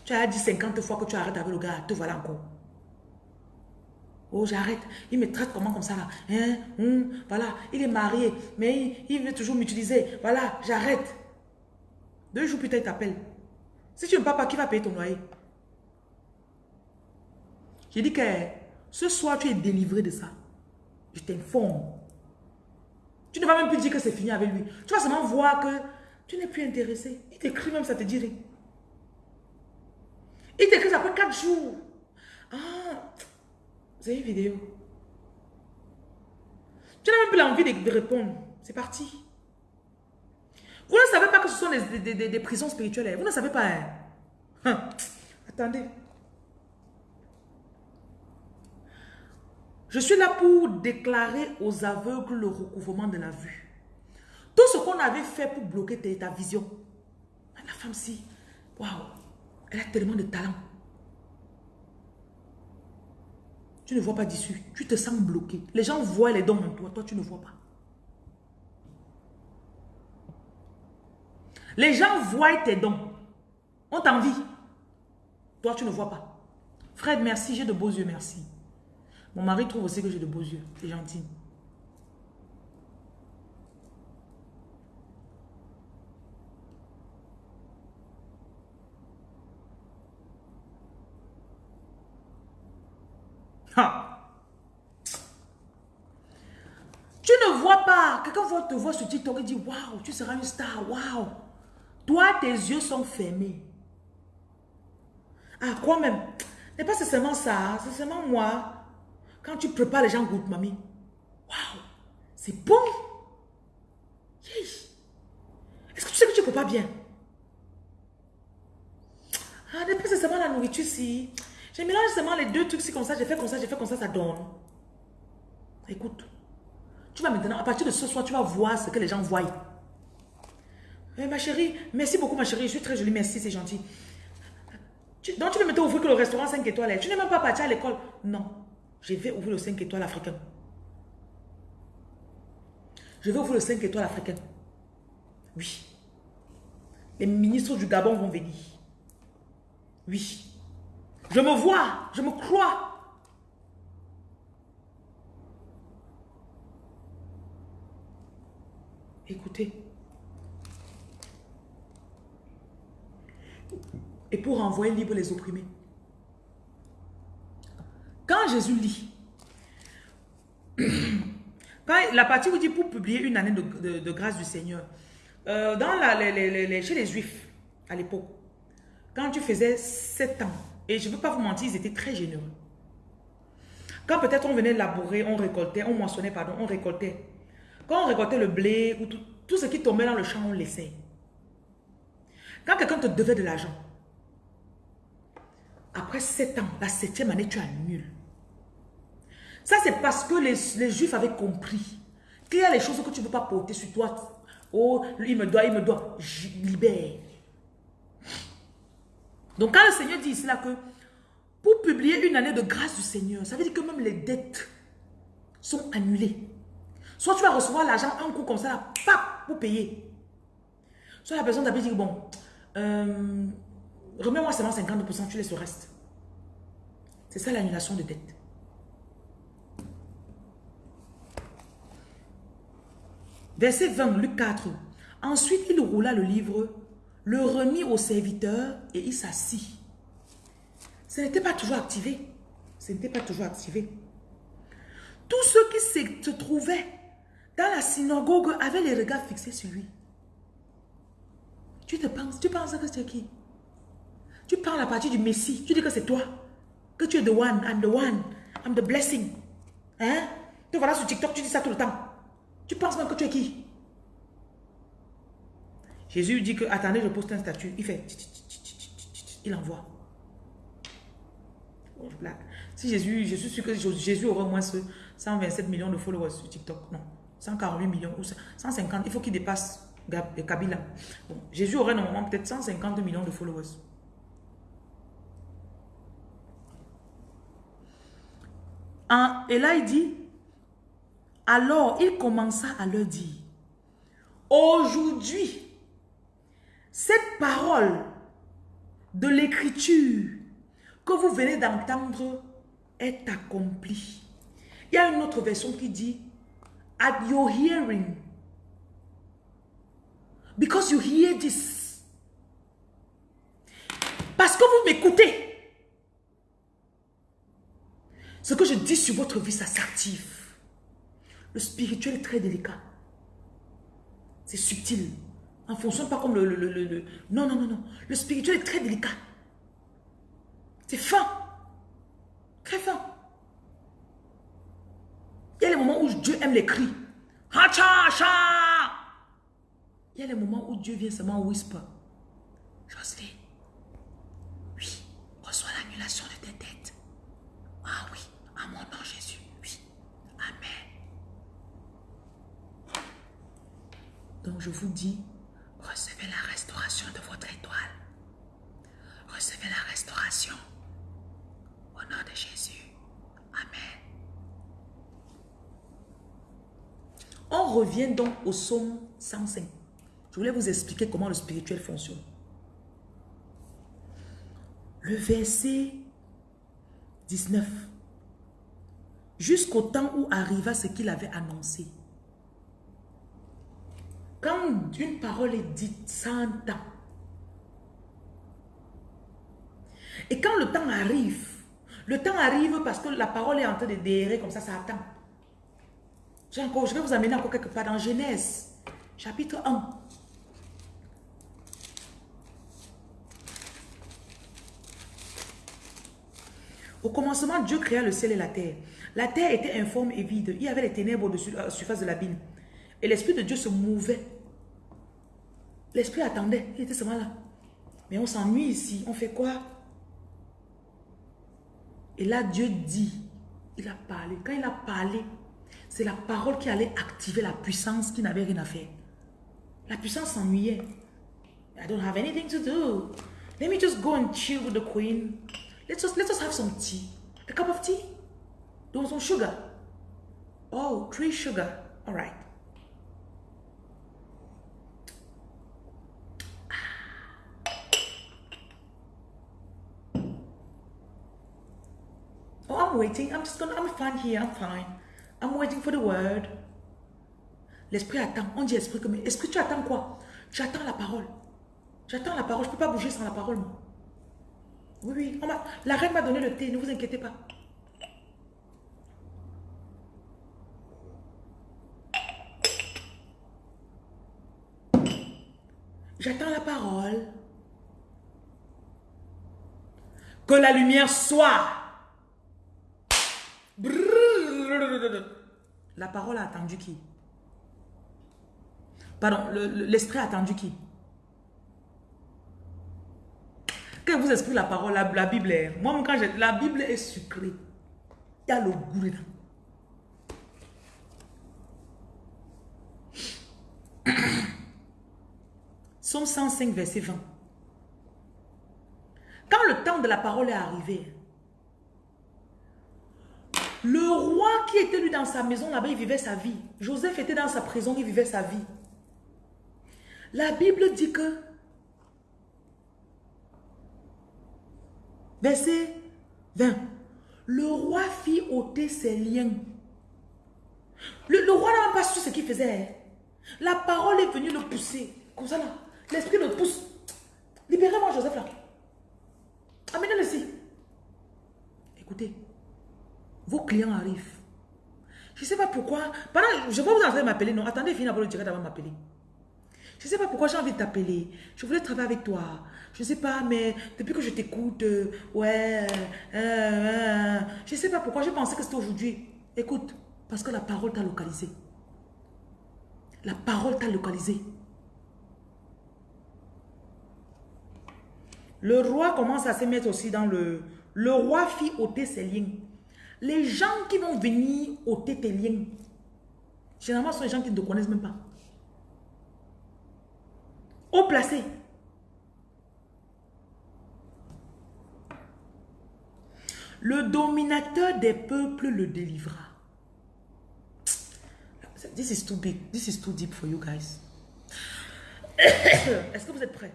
Tu as dit 50 fois que tu arrêtes avec le gars. Te voilà encore. Oh, j'arrête. Il me traite comment comme ça là? Hein? Hum, Voilà, il est marié, mais il, veut toujours m'utiliser. Voilà, j'arrête. Deux jours plus tard, il t'appelle. Si tu ne pars pas, qui va payer ton loyer? J'ai dit que ce soir, tu es délivré de ça. Je t'informe. Tu ne vas même plus dire que c'est fini avec lui. Tu vas seulement voir que tu n'es plus intéressé. Il t'écrit même, ça te dirait. Il t'écrit après quatre jours. Ah, avez une vidéo. Tu n'as même plus envie de répondre. C'est parti. Vous ne savez pas que ce sont des, prisons spirituelles. Vous ne savez pas. Hein? Hein. Attendez. Je suis là pour déclarer aux aveugles le recouvrement de la vue. Tout ce qu'on avait fait pour bloquer ta, vision. La femme-ci, waouh, elle a tellement de talent. Tu ne vois pas d'issue. Tu te sens bloqué. Les gens voient les dons en toi. Toi, tu ne vois pas. Les gens voient tes dons. On t'envie. Toi, tu ne vois pas. Fred, merci. J'ai de beaux yeux. Merci. Mon mari trouve aussi que j'ai de beaux yeux. C'est gentil. Quelqu'un te voir sur TikTok et dit, waouh, tu seras une star, waouh. Toi, tes yeux sont fermés. Ah, quoi même n'est pas seulement ça, c'est seulement moi. Quand tu prépares les gens goûtent, mamie. Waouh, c'est bon. Est-ce que tu sais que tu ne peux pas bien? Ah, n'est pas seulement la nourriture si. J'ai mélangé seulement les deux trucs, si comme ça, j'ai fait comme ça, j'ai fait comme ça, ça donne. Écoute, tu vas maintenant, à partir de ce soir, tu vas voir ce que les gens voient. Eh, ma chérie, merci beaucoup ma chérie, je suis très jolie, merci, c'est gentil. donc tu veux me ouvrir que le restaurant 5 étoiles, tu n'es même pas parti à l'école. Non, je vais ouvrir le 5 étoiles africain. Je vais ouvrir le 5 étoiles africain. Oui. Les ministres du Gabon vont venir. Oui. Je me vois, je me crois. Écoutez. Et pour envoyer libre les opprimés. Quand Jésus lit, *clears throat* quand la partie vous dit pour publier une année de, grâce du Seigneur, euh, dans chez les Juifs, à l'époque, quand tu faisais 7 ans, et je ne veux pas vous mentir, ils étaient très généreux. Quand peut-être on venait labourer, on récoltait, on moissonnait, pardon, on récoltait. Quand on récoltait le blé ou tout, ce qui tombait dans le champ, on laissait. Quand quelqu'un te devait de l'argent, après 7 ans, la septième année, tu annules. Ça, c'est parce que les, Juifs avaient compris qu'il y a les choses que tu ne peux pas porter sur toi. Oh, lui, il me doit, il me doit. Je libère. Donc quand le Seigneur dit ici là que pour publier une année de grâce du Seigneur, ça veut dire que même les dettes sont annulées. Soit tu vas recevoir l'argent en coup comme ça, pap, pour payer. Soit la personne t'a dit, bon, euh, remets-moi seulement 50%, tu laisses le reste. C'est ça l'annulation de dette. Verset 20, Luc 4. Ensuite, il roula le livre le remit au serviteur et il s'assit. Ce n'était pas toujours activé. Ce n'était pas toujours activé. Tous ceux qui se trouvaient dans la synagogue avaient les regards fixés sur lui. Tu te penses, tu penses que c'est qui? Tu parles à partir du Messie. Tu dis que c'est toi. Que tu es the one, I'm the one, I'm the blessing. Hein? Tu voilà sur TikTok, tu dis ça tout le temps. Tu penses même que tu es qui? Jésus dit que, attendez, je poste un statut. Il fait, il envoie. Si Jésus, je suis sûr que Jésus aura au moins 127 millions de followers sur TikTok. Non, 148 millions ou 150. Il faut qu'il dépasse Kabila. Jésus aurait normalement peut-être 150 millions de followers. et là, il dit, alors il commença à leur dire, aujourd'hui, cette parole de l'écriture que vous venez d'entendre est accomplie. Il y a une autre version qui dit at your hearing. Because you hear this. Parce que vous m'écoutez. Ce que je dis sur votre vie, ça s'active. Le spirituel est très délicat. C'est subtil. En fonctionne pas comme le, le, Non, non, non, non. Le spirituel est très délicat. C'est fin. Très fin. Il y a les moments où Dieu aime les cris. Hacha, hacha. Il y a les moments où Dieu vient seulement whisper. Jocelyne, oui, reçois l'annulation de tes dettes. Ah oui, à mon nom Jésus, oui. Amen. Donc je vous dis, Recevez la restauration de votre étoile. Recevez la restauration. Au nom de Jésus. Amen. On revient donc au psaume 105. Je voulais vous expliquer comment le spirituel fonctionne. Le verset 19. Jusqu'au temps où arriva ce qu'il avait annoncé. Quand une parole est dite, ça temps. Et quand le temps arrive, le temps arrive parce que la parole est en train de déhérer comme ça, ça attend. Je vais vous amener encore quelque part dans Genèse, chapitre 1. Au commencement, Dieu créa le ciel et la terre. La terre était informe et vide. Il y avait les ténèbres au-dessus de la surface de l'abîme. Et l'Esprit de Dieu se mouvait. L'Esprit attendait. Il était seulement là. Mais on s'ennuie ici. On fait quoi? Et là, Dieu dit. Il a parlé. Quand il a parlé, c'est la parole qui allait activer la puissance qui n'avait rien à faire. La puissance s'ennuyait. I don't have anything to do. Let me just go and chill with the queen. Let's just, let's just have some tea. A cup of tea? Do some sugar. Oh, three sugar. All right. Oh, I'm waiting. I'm just gonna, I'm fine here. I'm fine. I'm waiting for the word. L'esprit attend. On dit esprit comme esprit, tu attends quoi? Tu attends la parole. J'attends la parole. Je peux pas bouger sans la parole. Oui, oui. la reine m'a donné le thé. Ne vous inquiétez pas. J'attends la parole. Que la lumière soit. La parole a attendu qui? Pardon, l'esprit a attendu qui? Quand vous explique la parole, la, Bible est... Moi, quand. La Bible est sucrée. Il y a le goût dedans. Somme 105, verset 20. Quand le temps de la parole est arrivé, le roi qui était lui dans sa maison là-bas, il vivait sa vie. Joseph était dans sa prison, il vivait sa vie. La Bible dit que, verset 20, le roi fit ôter ses liens. Le, roi n'a pas su ce qu'il faisait. La parole est venue le pousser. Comme ça là. L'esprit le pousse. Libérez-moi Joseph là. Amenez-le ici. Écoutez. Vos clients arrivent. Je ne sais pas pourquoi. Pendant, je vais vous en train m'appeler. Non, attendez, finir pour le direct avant de m'appeler. Je ne sais pas pourquoi j'ai envie de t'appeler. Je voulais travailler avec toi. Je ne sais pas, mais depuis que je t'écoute, euh, ouais, euh, euh, je ne sais pas pourquoi j'ai pensé que c'était aujourd'hui. Écoute, parce que la parole t'a localisé. La parole t'a localisé. Le roi commence à se mettre aussi dans le... Le roi fit ôter ses liens. Les gens qui vont venir ôter tes liens, généralement, ce sont les gens qui ne te connaissent même pas. Au placé. Le dominateur des peuples le délivra. This is too big. This is too deep for you guys. *coughs* Est-ce que vous êtes prêts?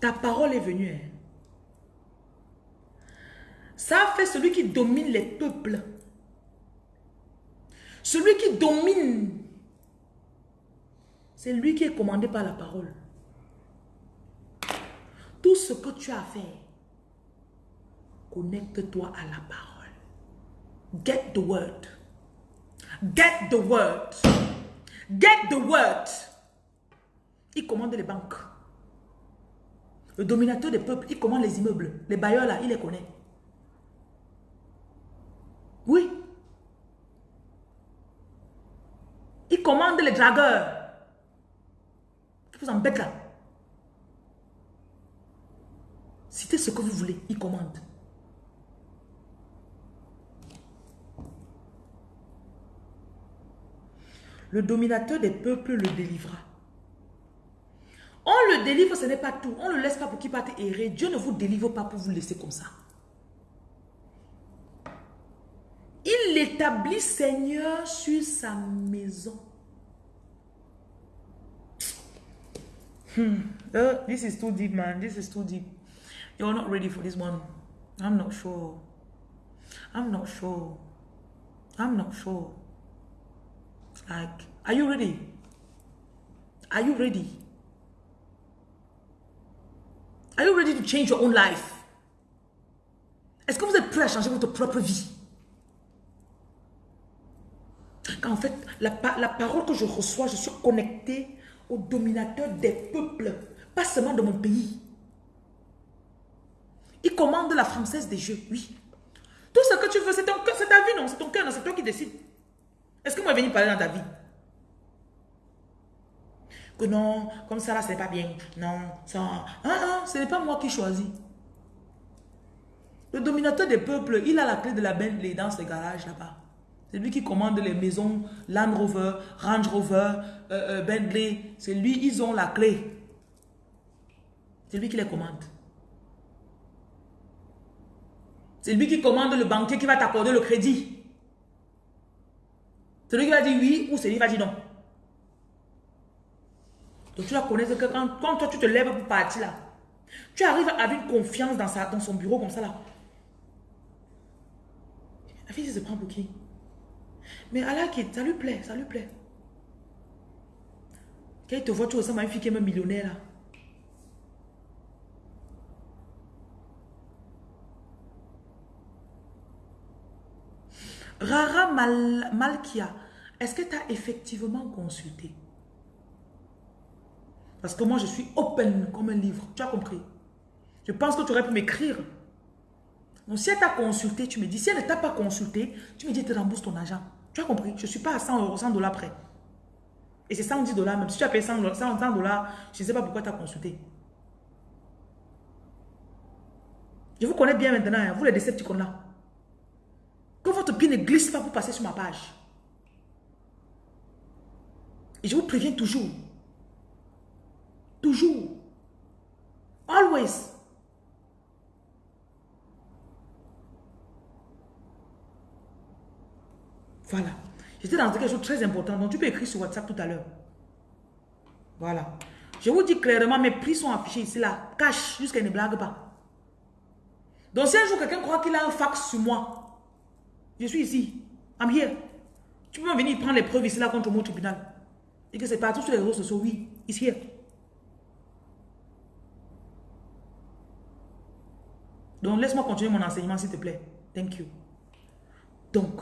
Ta parole est venue. Hein? Ça fait celui qui domine les peuples. Celui qui domine, c'est lui qui est commandé par la parole. Tout ce que tu as à faire, connecte-toi à la parole. Get the word. Get the word. Get the word. Il commande les banques. Le dominateur des peuples, il commande les immeubles. Les bailleurs là, il les connaît. Oui. Il commande les dragueurs. Qui vous embêtent là. Citez ce que vous voulez, il commande. Le dominateur des peuples le délivra. On le délivre, ce n'est pas tout. On ne le laisse pas pour qu'il parte errer. Dieu ne vous délivre pas pour vous laisser comme ça. Il l'établit Seigneur sur sa maison. Hmm. Uh, this is too deep, man. This is too deep. You're not ready for this one. I'm not sure. I'm not sure. I'm not sure. Like, are you ready? Are you ready? Are you ready to change your own life? Est-ce que vous êtes prêt à changer votre propre vie? Quand en fait, la, la parole que je reçois, je suis connecté au dominateur des peuples, pas seulement de mon pays. Il commande la française des jeux, oui. Tout ce que tu veux, c'est ta vie, non? C'est ton cœur, non? C'est toi qui décides. Est-ce que moi, venir parler dans ta vie? Que non, comme ça, là, c'est pas bien. Non, ça... Ah, ah, ce n'est pas moi qui choisis. Le dominateur des peuples, il a la clé de la Bentley dans ce garage là-bas. C'est lui qui commande les maisons Land Rover, Range Rover, euh, euh, Bentley. C'est lui, ils ont la clé. C'est lui qui les commande. C'est lui qui commande le banquier qui va t'accorder le crédit. C'est lui qui va dire oui ou c'est lui qui va dire non. Donc tu la connais que quand, toi tu te lèves pour partir là, tu arrives avec une confiance dans, sa, dans son bureau comme ça là. La fille se prend pour qui? Mais Allah, ça lui plaît, ça lui plaît. Quand il te voit, tu ressembles à une fille qui est même millionnaire là. Rara Malkia, est-ce que tu as effectivement consulté? Parce que moi, je suis open comme un livre. Tu as compris? Je pense que tu aurais pu m'écrire. Donc, si elle t'a consulté, tu me dis. Si elle ne t'a pas consulté, tu me dis, tu rembourses ton argent. Tu as compris? Je ne suis pas à 100 euros, 100 dollars près. Et c'est 110 dollars même. Si tu as payé 100 dollars, je ne sais pas pourquoi tu as consulté. Je vous connais bien maintenant, hein. vous les décepticons là. Que votre pied ne glisse pas pour passer sur ma page. Et je vous préviens toujours. Toujours. Always. Voilà. J'étais dans quelque chose de très important. Donc, tu peux écrire sur WhatsApp tout à l'heure. Voilà. Je vous dis clairement, mes prix sont affichés ici, là. Cache, jusqu'à ne blague pas. Donc, si un jour quelqu'un croit qu'il a un fax sur moi, je suis ici. I'm here. Tu peux venir prendre les preuves ici là contre mon tribunal. Et que c'est partout sur les réseaux sociaux. Oui, ici. Donc laisse-moi continuer mon enseignement s'il te plaît. Thank you. Donc,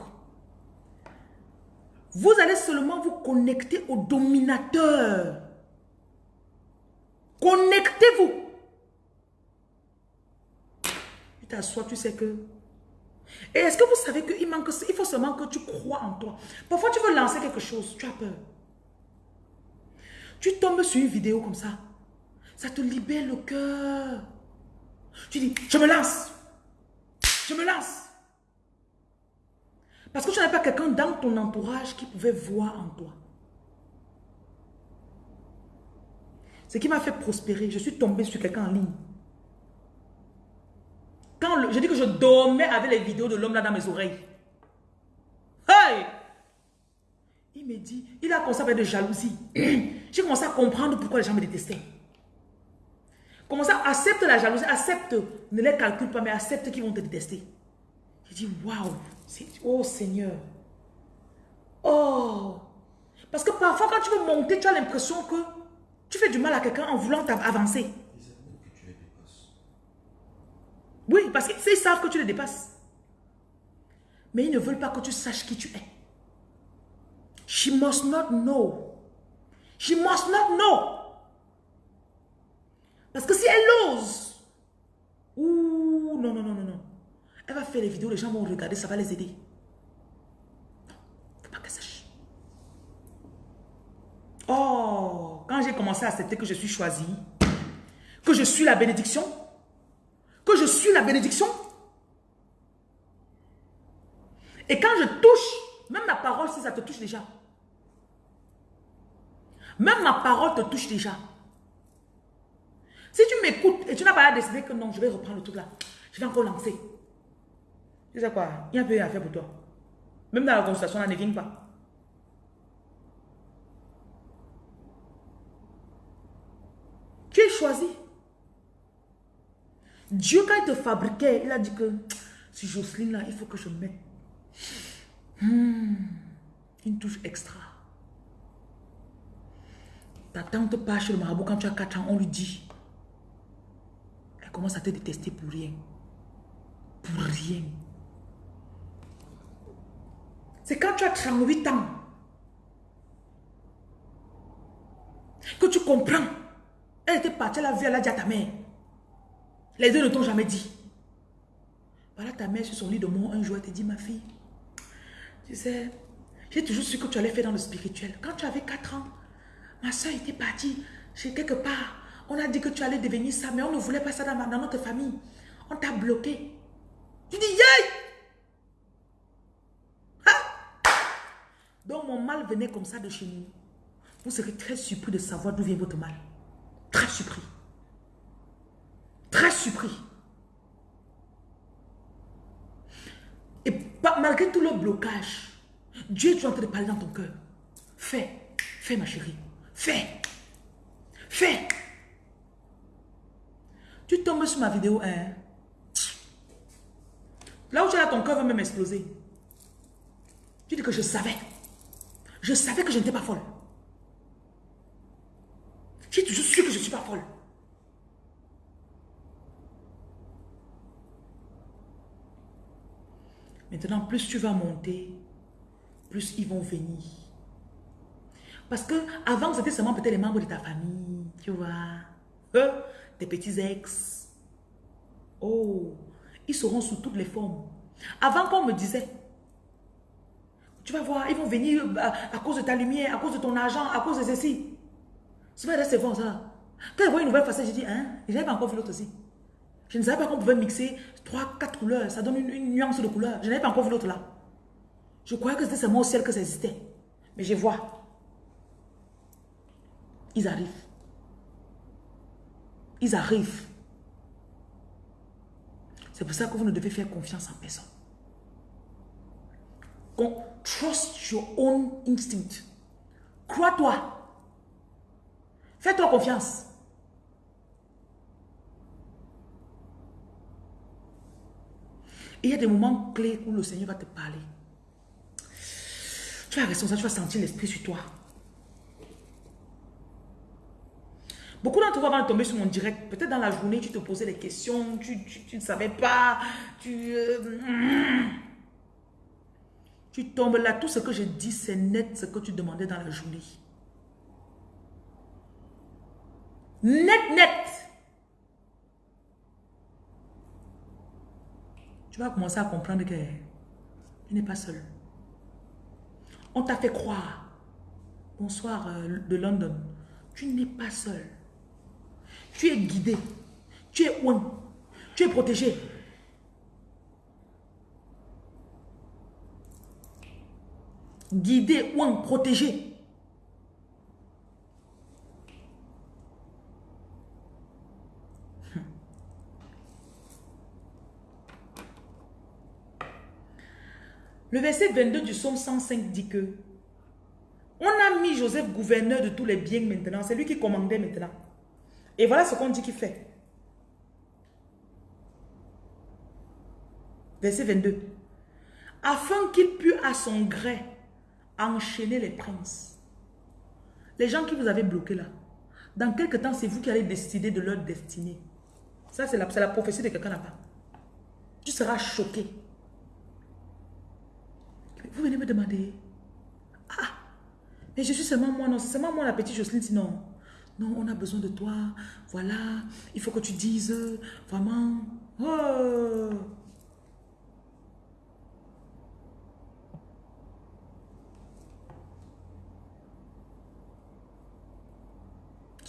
vous allez seulement vous connecter au dominateur. Connectez-vous. Tu t'assois, tu sais que et est-ce que vous savez qu'il manque, il faut seulement que tu crois en toi. Parfois, tu veux lancer quelque chose, tu as peur. Tu tombes sur une vidéo comme ça. Ça te libère le cœur. Tu dis, je me lance. Je me lance. Parce que tu n'as pas quelqu'un dans ton entourage qui pouvait voir en toi. Ce qui m'a fait prospérer, je suis tombé sur quelqu'un en ligne. Quand je dis que je dormais avec les vidéos de l'homme là dans mes oreilles. Hey! Il me dit, il a commencé à faire de jalousie. *clears throat* J'ai commencé à comprendre pourquoi les gens me détestaient. Commence à accepter la jalousie, accepte, ne les calcule pas, mais accepte qu'ils vont te détester. J'ai dit, waouh, oh Seigneur. Oh. Parce que parfois, quand tu veux monter, tu as l'impression que tu fais du mal à quelqu'un en voulant avancer. Oui, parce qu'ils savent que tu les dépasses. Mais ils ne veulent pas que tu saches qui tu es. She must not know. She must not know. Parce que si elle ose, ouh, non, non, non, non, non. Elle va faire les vidéos, les gens vont regarder, ça va les aider. Faut pas qu'elle sache. Oh, quand j'ai commencé à accepter que je suis choisie, que je suis la bénédiction, que je suis la bénédiction. Et quand je touche, même ma parole, si ça te touche déjà. Même ma parole te touche déjà. Si tu m'écoutes et tu n'as pas décidé que non, je vais reprendre le truc là. Je vais encore lancer. Tu sais quoi? Il y a un peu à faire pour toi. Même dans la consultation, là, ne viens pas. Tu es choisi. Dieu, quand il te fabriquait, il a dit que *tsk* si Jocelyne, là, il faut que je mette hmm, une touche extra. Ta tante part chez le marabout quand tu as 4 ans, on lui dit. Elle commence à te détester pour rien. pour rien. C'est quand tu as 38 ans que tu comprends. Elle était partie à la vie, elle a dit à ta mère. Les deux ne t'ont jamais dit. Voilà ta mère sur son lit de mort un jour, elle te dit, ma fille, tu sais, j'ai toujours su que tu allais faire dans le spirituel. Quand tu avais 4 ans, ma soeur était partie chez quelque part. On a dit que tu allais devenir ça, mais on ne voulait pas ça dans, notre famille. On t'a bloqué. Tu dis, yay! Donc mon mal venait comme ça de chez nous. Vous serez très surpris de savoir d'où vient votre mal. Très surpris. Très surpris. Et malgré tout le blocage, Dieu est en train de parler dans ton cœur. Fais, fais ma chérie. Fais, fais. Tu tombes sur ma vidéo hein? Là où tu as ton cœur va même exploser. Tu dis que je savais. Je savais que je n'étais pas folle. J'ai toujours su que je ne suis pas folle. Maintenant, plus tu vas monter, plus ils vont venir. Parce que avant, c'était seulement peut-être les membres de ta famille, tu vois. Euh, tes petits ex. Oh, ils seront sous toutes les formes. Avant qu'on me disait, tu vas voir, ils vont venir euh, à, cause de ta lumière, à cause de ton argent, à cause de ceci. C'est vrai, c'est bon ça. Quand je vois une nouvelle facette, j'ai dit, hein, je n'avais pas encore vu l'autre aussi. Je ne savais pas qu'on pouvait mixer 3, 4 couleurs. Ça donne une, nuance de couleur. Je n'avais pas encore vu l'autre là. Je croyais que c'était seulement au ciel que ça existait. Mais je vois. Ils arrivent. Ils arrivent. C'est pour ça que vous ne devez faire confiance en personne. Trust your own instinct. Crois-toi. Fais-toi confiance. il y a des moments clés où le Seigneur va te parler. Tu vas rester ça, tu vas sentir l'esprit sur toi. Beaucoup d'entre vous vont tomber sur mon direct. Peut-être dans la journée, tu te posais des questions, tu, ne savais pas, tu... Euh, tu tombes là, tout ce que je dis, c'est net ce que tu demandais dans la journée. Net, net. Tu vas commencer à comprendre que tu n'es pas seul. On t'a fait croire. Bonsoir euh, de London. Tu n'es pas seul. Tu es guidé. Tu es ouin. Tu es protégé. Guidé, ouin, protégé. Le verset 22 du psaume 105 dit que on a mis Joseph gouverneur de tous les biens maintenant. C'est lui qui commandait maintenant. Et voilà ce qu'on dit qu'il fait. Verset 22. Afin qu'il pût à son gré enchaîner les princes. Les gens qui vous avez bloqués là. Dans quelques temps, c'est vous qui allez décider de leur destinée. Ça, c'est la, la prophétie de quelqu'un là-bas. Tu seras choqué. Vous venez me demander. Ah, mais je suis seulement moi. Non, c'est seulement moi la petite Jocelyne. Sinon, non, on a besoin de toi. Voilà, il faut que tu dises vraiment. Oh.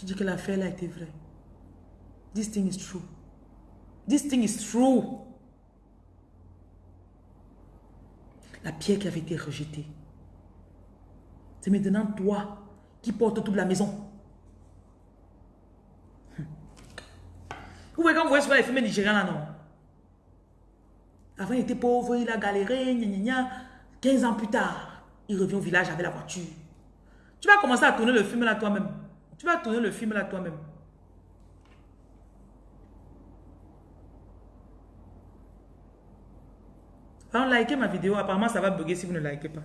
Tu dis que l'affaire a été vraie. This thing is true. This thing is true. la pierre qui avait été rejetée. C'est maintenant toi qui portes toute la maison. Vous voyez quand vous voyez souvent les films nigériens là, non? Avant, il était pauvre, il a galéré, gna, gna, 15 ans plus tard, il revient au village avec la voiture. Tu vas commencer à tourner le film là toi-même. Tu vas tourner le film là toi-même. Par likez ma vidéo. Apparemment, ça va bugger si vous ne likez pas.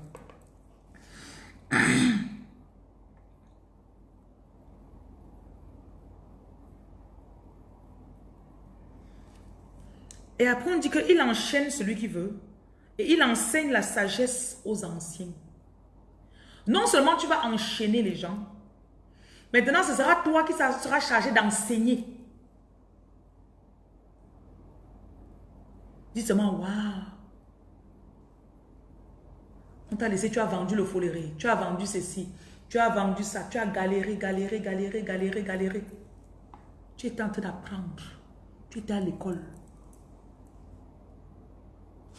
Et après, on dit qu'il enchaîne celui qui veut. Et il enseigne la sagesse aux anciens. Non seulement tu vas enchaîner les gens, maintenant ce sera toi qui sera chargé d'enseigner. Dis seulement, waouh. On t'a laissé, tu as vendu le foléré, tu as vendu ceci, tu as vendu ça, tu as galéré, galéré, galéré, galéré, galéré. Tu étais en train d'apprendre. Tu étais à l'école.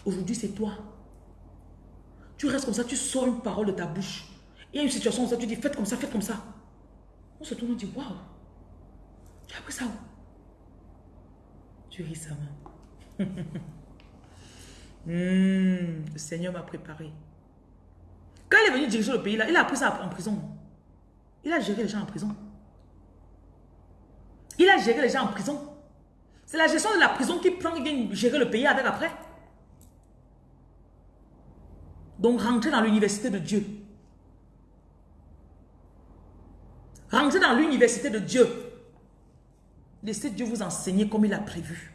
Aujourd'hui, c'est toi. Tu restes comme ça, tu sors une parole de ta bouche. Il y a une situation où ça, tu dis, faites comme ça, faites comme ça. On se tourne et dit, waouh, tu as appris ça où Tu ris ça, main. Le Seigneur m'a préparé. Quand il est venu diriger le pays, là, il a appris ça en prison. Il a géré les gens en prison. Il a géré les gens en prison. C'est la gestion de la prison qui prend, vient gérer le pays avec après. Donc, rentrez dans l'université de Dieu. Rentrez dans l'université de Dieu. Laissez Dieu vous enseigner comme il a prévu.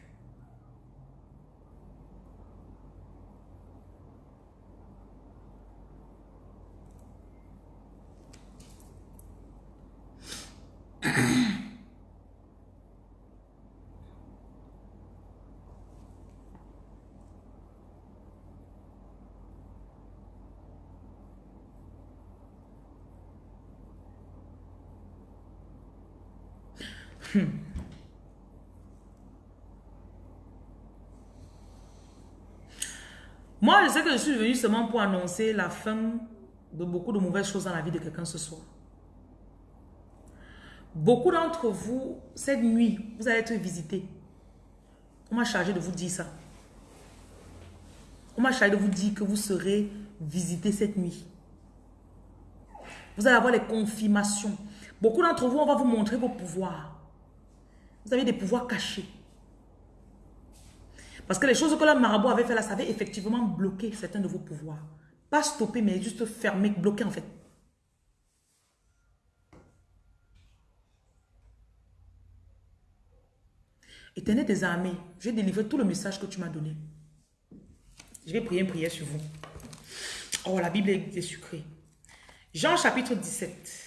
Moi, je sais que je suis venu seulement pour annoncer la fin de beaucoup de mauvaises choses dans la vie de quelqu'un ce soir. Beaucoup d'entre vous, cette nuit, vous allez être visités. On m'a chargé de vous dire ça. On m'a chargé de vous dire que vous serez visités cette nuit. Vous allez avoir les confirmations. Beaucoup d'entre vous, on va vous montrer vos pouvoirs. Vous avez des pouvoirs cachés. Parce que les choses que le marabout avait fait là, ça avait effectivement bloqué certains de vos pouvoirs. Pas stopper, mais juste fermer, bloquer en fait. Éternel des armées, je vais délivrer tout le message que tu m'as donné. Je vais prier une prière sur vous. Oh, la Bible est sucrée. Jean chapitre 17.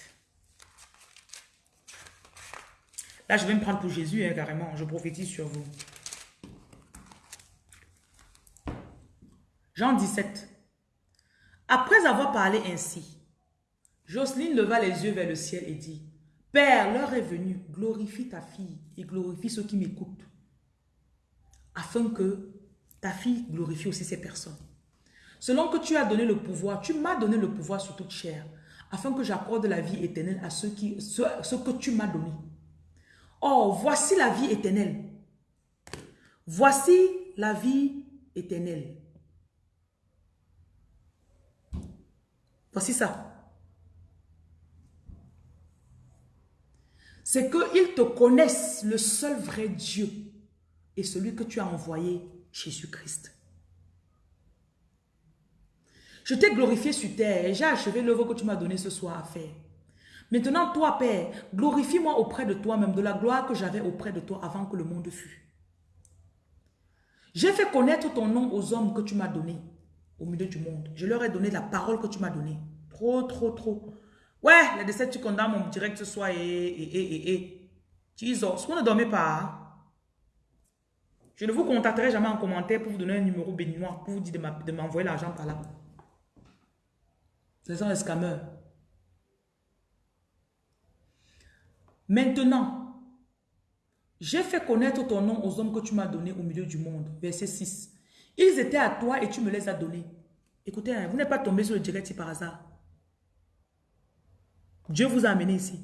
Là, je vais me prendre pour Jésus, hein, carrément. Je prophétise sur vous. Jean 17. Après avoir parlé ainsi, Jocelyne leva les yeux vers le ciel et dit, Père, l'heure est venue, glorifie ta fille et glorifie ceux qui m'écoutent, afin que ta fille glorifie aussi ces personnes. Selon que tu as donné le pouvoir, tu m'as donné le pouvoir sur toute chair, afin que j'accorde la vie éternelle à ceux, qui, ceux que tu m'as donné. Oh, voici la vie éternelle. Voici la vie éternelle. Voici ça. C'est qu'ils te connaissent le seul vrai Dieu et celui que tu as envoyé, Jésus-Christ. Je t'ai glorifié sur terre j'ai achevé l'œuvre que tu m'as donné ce soir à faire. Maintenant, toi, Père, glorifie-moi auprès de toi-même de la gloire que j'avais auprès de toi avant que le monde fût. J'ai fait connaître ton nom aux hommes que tu m'as donnés au milieu du monde. Je leur ai donné la parole que tu m'as donnée. Trop, trop, trop. Ouais, les décès, tu condamnes mon direct ce soir et, et, et, et. Jesus, vous ne dormez pas. Hein? Je ne vous contacterai jamais en commentaire pour vous donner un numéro béninois, pour vous dire de m'envoyer l'argent par là. Ce sont les. Maintenant, j'ai fait connaître ton nom aux hommes que tu m'as donnés au milieu du monde. Verset 6. Ils étaient à toi et tu me les as donnés. Écoutez, hein, vous n'êtes pas tombé sur le direct par hasard. Dieu vous a amené ici.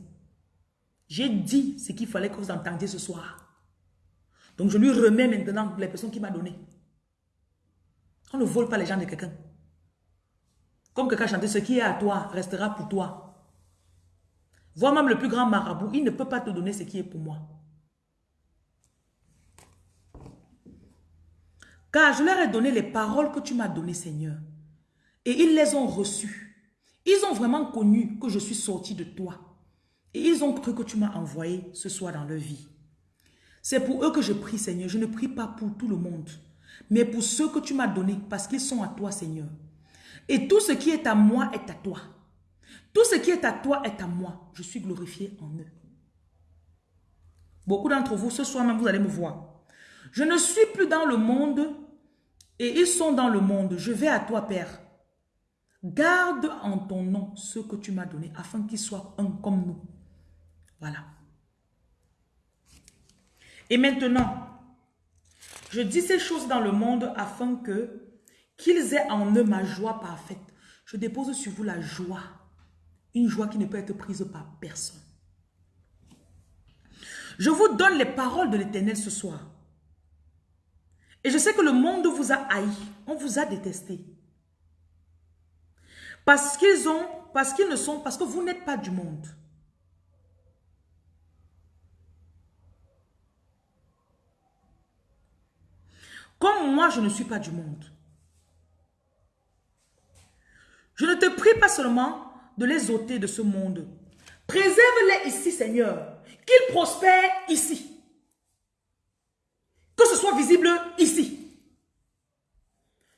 J'ai dit ce qu'il fallait que vous entendiez ce soir. Donc je lui remets maintenant les personnes qu'il m'a données. On ne vole pas les gens de quelqu'un. Comme quelqu'un chanté, ce qui est à toi restera pour toi. Vois même le plus grand marabout, il ne peut pas te donner ce qui est pour moi. Car je leur ai donné les paroles que tu m'as données, Seigneur. Et ils les ont reçues. Ils ont vraiment connu que je suis sorti de toi. Et ils ont cru que tu m'as envoyé ce soir dans leur vie. C'est pour eux que je prie, Seigneur. Je ne prie pas pour tout le monde. mais pour ceux que tu m'as donnés, parce qu'ils sont à toi, Seigneur. Et tout ce qui est à moi est à toi. Tout ce qui est à toi est à moi. Je suis glorifié en eux. Beaucoup d'entre vous, ce soir même, vous allez me voir. Je ne suis plus dans le monde et ils sont dans le monde. Je vais à toi, Père. Garde en ton nom ce que tu m'as donné afin qu'ils soient un comme nous. Voilà. Et maintenant, je dis ces choses dans le monde afin que qu'ils aient en eux ma joie parfaite. Je dépose sur vous la joie. Une joie qui ne peut être prise par personne. Je vous donne les paroles de l'éternel ce soir. Et je sais que le monde vous a haï. On vous a détesté. Parce qu'ils ont, parce qu'ils ne sont, parce que vous n'êtes pas du monde. Comme moi, je ne suis pas du monde. Je ne te prie pas seulement de les ôter de ce monde. Préserve-les ici, Seigneur. Qu'ils prospèrent ici. Que ce soit visible ici.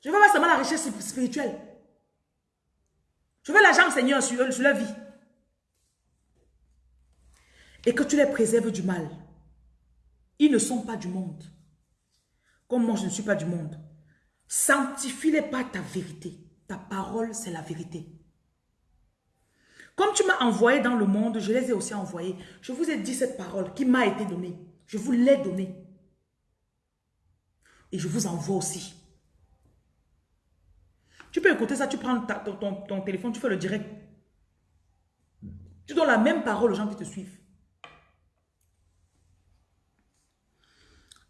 Je veux pas seulement la richesse spirituelle. Je veux l'argent, Seigneur, sur, sur leur vie. Et que tu les préserves du mal. Ils ne sont pas du monde. Comme moi, je ne suis pas du monde. Sanctifie-les par ta vérité. Ta parole, c'est la vérité. Comme tu m'as envoyé dans le monde, je les ai aussi envoyés. Je vous ai dit cette parole qui m'a été donnée. Je vous l'ai donnée. Et je vous envoie aussi. Tu peux écouter ça, tu prends ton, téléphone, tu fais le direct. Tu donnes la même parole aux gens qui te suivent.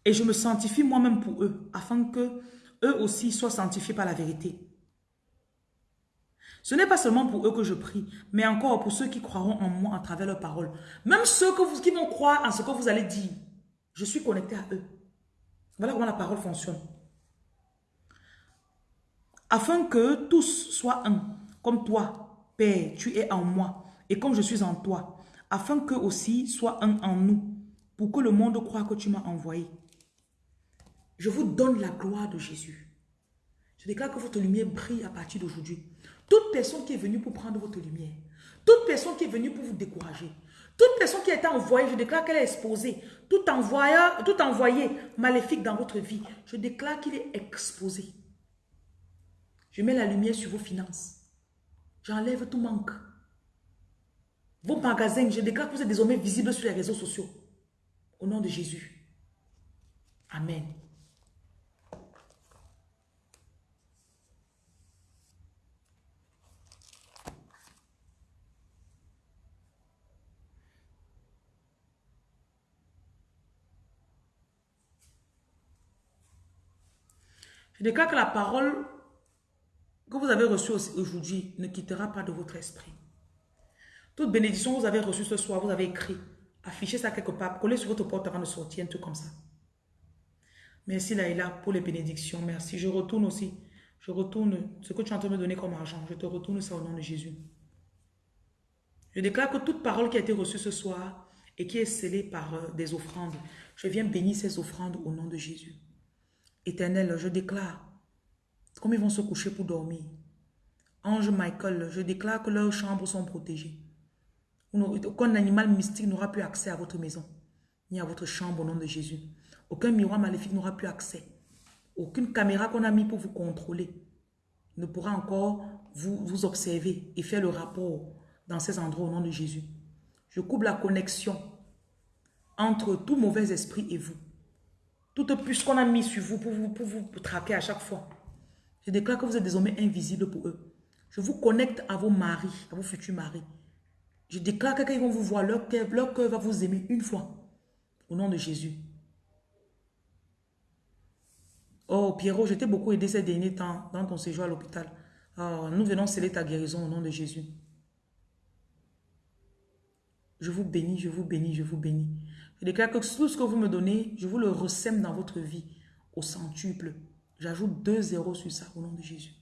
Et je me sanctifie moi-même pour eux, afin que eux aussi soient sanctifiés par la vérité. Ce n'est pas seulement pour eux que je prie, mais encore pour ceux qui croiront en moi à travers leurs paroles. Même ceux qui vont croire en ce que vous allez dire. Je suis connecté à eux. Voilà comment la parole fonctionne. Afin que tous soient un, comme toi, Père, tu es en moi, et comme je suis en toi, afin qu'eux aussi soient un en nous, pour que le monde croit que tu m'as envoyé. Je vous donne la gloire de Jésus. Je déclare que votre lumière brille à partir d'aujourd'hui. Toute personne qui est venue pour prendre votre lumière, toute personne qui est venue pour vous décourager, toute personne qui a été envoyée, je déclare qu'elle est exposée. Tout, envoyé, tout envoyé maléfique dans votre vie, je déclare qu'il est exposé. Je mets la lumière sur vos finances. J'enlève tout manque. Vos magasins, je déclare que vous êtes désormais visibles sur les réseaux sociaux. Au nom de Jésus. Amen. Déclare que la parole que vous avez reçue aujourd'hui ne quittera pas de votre esprit. Toute bénédiction que vous avez reçue ce soir, vous avez écrit, affichez ça quelque part, collez sur votre porte avant de sortir, un truc comme ça. Merci Laïla pour les bénédictions, merci. Je retourne aussi, je retourne ce que tu es en train de me donner comme argent, je te retourne ça au nom de Jésus. Je déclare que toute parole qui a été reçue ce soir et qui est scellée par euh, des offrandes, je viens bénir ces offrandes au nom de Jésus. Éternel, je déclare comme ils vont se coucher pour dormir. Ange Michael, je déclare que leurs chambres sont protégées. Aucun animal mystique n'aura plus accès à votre maison, ni à votre chambre au nom de Jésus. Aucun miroir maléfique n'aura plus accès. Aucune caméra qu'on a mis pour vous contrôler ne pourra encore vous observer et faire le rapport dans ces endroits au nom de Jésus. Je coupe la connexion entre tout mauvais esprit et vous. Toute puce qu'on a mis sur vous pour, vous traquer à chaque fois. Je déclare que vous êtes désormais invisible pour eux. Je vous connecte à vos maris, à vos futurs maris. Je déclare que quand ils vont vous voir, leur cœur, leur va vous aimer une fois. Au nom de Jésus. Oh, Pierrot, je t'ai beaucoup aidé ces derniers temps dans ton séjour à l'hôpital. Oh, nous venons sceller ta guérison au nom de Jésus. Je vous bénis, je vous bénis, je vous bénis. Je déclare que tout ce que vous me donnez, je vous le ressème dans votre vie au centuple. J'ajoute deux zéros sur ça au nom de Jésus.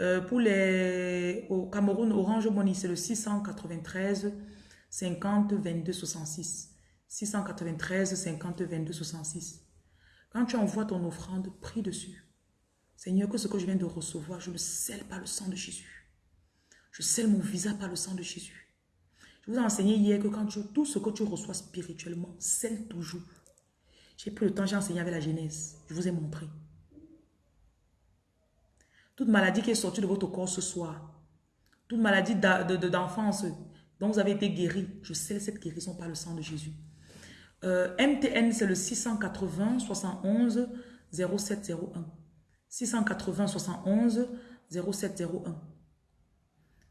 Euh, pour les au Cameroun, Orange Money, c'est le 693 50 22 66. 693 50 22 66. Quand tu envoies ton offrande, prie dessus. Seigneur, que ce que je viens de recevoir, je le scelle par le sang de Jésus. Je scelle mon visa par le sang de Jésus. Je vous ai enseigné hier que quand tu, tout ce que tu reçois spirituellement, scelle toujours. J'ai pris le temps, j'ai enseigné avec la Genèse. Je vous ai montré. Toute maladie qui est sortie de votre corps ce soir, toute maladie d'enfance dont vous avez été guéri, je scelle cette guérison par le sang de Jésus. Euh, MTN, c'est le 680 71 0701. 680 71 0701.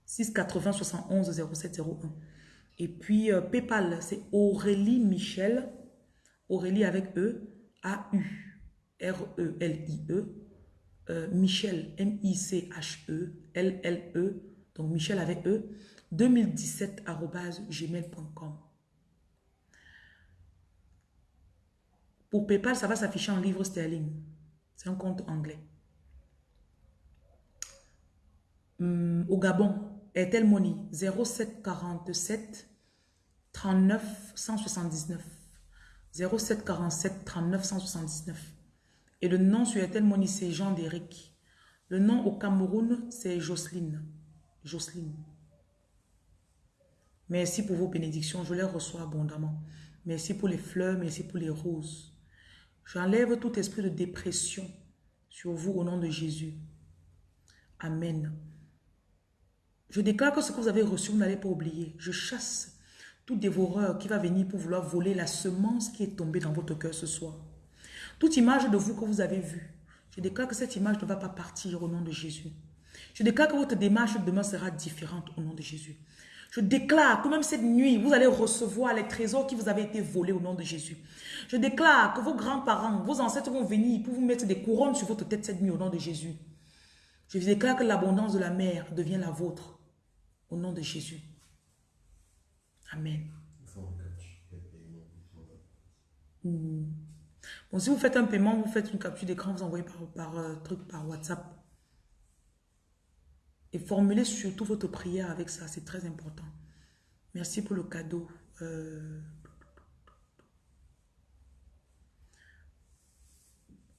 680 71 0701. Et puis euh, PayPal, c'est Aurélie Michel. Aurélie avec E. A-U. R-E-L-I-E. E. Euh, Michel, M-I-C-H-E. L-L-E. Donc Michel avec E. 2017 gmail.com. Pour PayPal, ça va s'afficher en livre sterling. C'est un compte anglais. Hum, au Gabon, Airtel Money 0747 39 179. 0747 39 179. Et le nom sur Airtel Money, c'est Jean Déric. Le nom au Cameroun, c'est Jocelyne. Jocelyne. Merci pour vos bénédictions, je les reçois abondamment. Merci pour les fleurs, merci pour les roses. J'enlève tout esprit de dépression sur vous au nom de Jésus. Amen. Je déclare que ce que vous avez reçu, vous n'allez pas oublier. Je chasse tout dévoreur qui va venir pour vouloir voler la semence qui est tombée dans votre cœur ce soir. Toute image de vous que vous avez vue, je déclare que cette image ne va pas partir au nom de Jésus. Je déclare que votre démarche demain sera différente au nom de Jésus. Je déclare que même cette nuit, vous allez recevoir les trésors qui vous avaient été volés au nom de Jésus. Je déclare que vos grands-parents, vos ancêtres vont venir pour vous mettre des couronnes sur votre tête cette nuit au nom de Jésus. Je déclare que l'abondance de la mer devient la vôtre au nom de Jésus. Amen. Hmm. Bon, si vous faites un paiement, vous faites une capture d'écran, vous envoyez par, par euh, truc, par WhatsApp. Et formulez surtout votre prière avec ça, c'est très important. Merci pour le cadeau. Euh,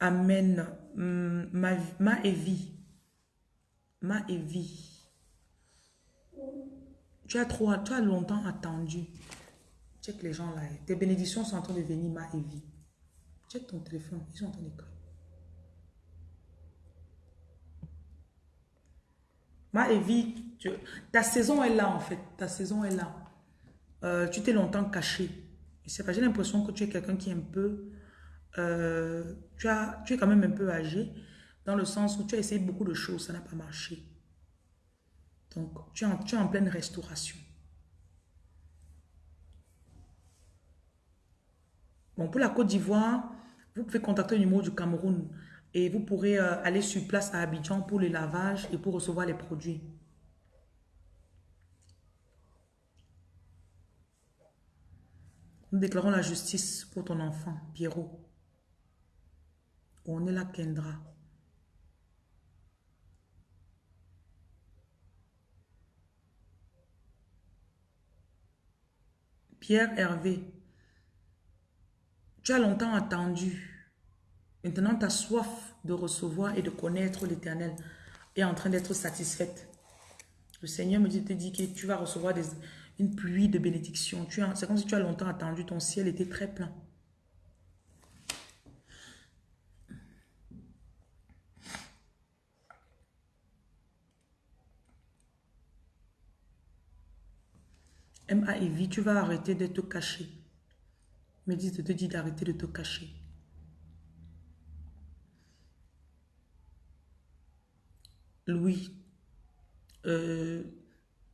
Amen. Mm, ma, ma Evie. Ma Evie. Tu as trop, tu as longtemps attendu. Check les gens là. Tes bénédictions sont en train de venir, ma Evie. Check ton téléphone. Ils sont en train d'écrire. Ma Evie, ta saison est là en fait. Ta saison est là. Euh, tu t'es longtemps caché. J'ai l'impression que tu es quelqu'un qui est un peu euh, tu, as, tu es quand même un peu âgé, dans le sens où tu as essayé beaucoup de choses, ça n'a pas marché. Donc, tu es, en, pleine restauration. Bon, pour la Côte d'Ivoire, vous pouvez contacter le numéro du Cameroun et vous pourrez euh, aller sur place à Abidjan pour le lavage et pour recevoir les produits. Nous déclarons la justice pour ton enfant, Pierrot. On est là, Kendra. Pierre Hervé, tu as longtemps attendu. Maintenant, ta soif de recevoir et de connaître l'Éternel est en train d'être satisfaite. Le Seigneur me dit, te dit que tu vas recevoir une pluie de bénédictions. C'est comme si tu as longtemps attendu, ton ciel était très plein. M.A. tu vas arrêter de te cacher. Me dit de te d'arrêter de te cacher. Louis, euh,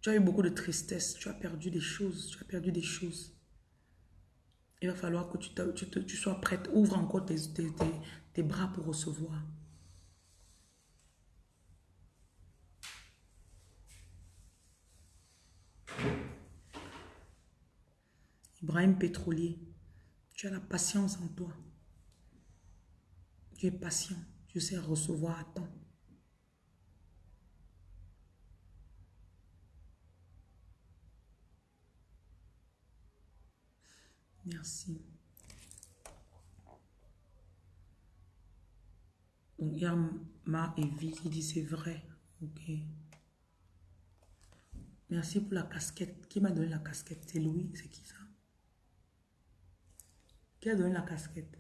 tu as eu beaucoup de tristesse, tu as perdu des choses, tu as perdu des choses. Il va falloir que tu, sois prête. Ouvre encore tes bras pour recevoir. Ibrahim Pétrolier, tu as la patience en toi. Tu es patient. Tu sais recevoir à temps. Merci. Donc, il y a Ma et Vie qui dit c'est vrai. Ok. Merci pour la casquette. Qui m'a donné la casquette? C'est Louis C'est qui ça? Qui a donné la casquette?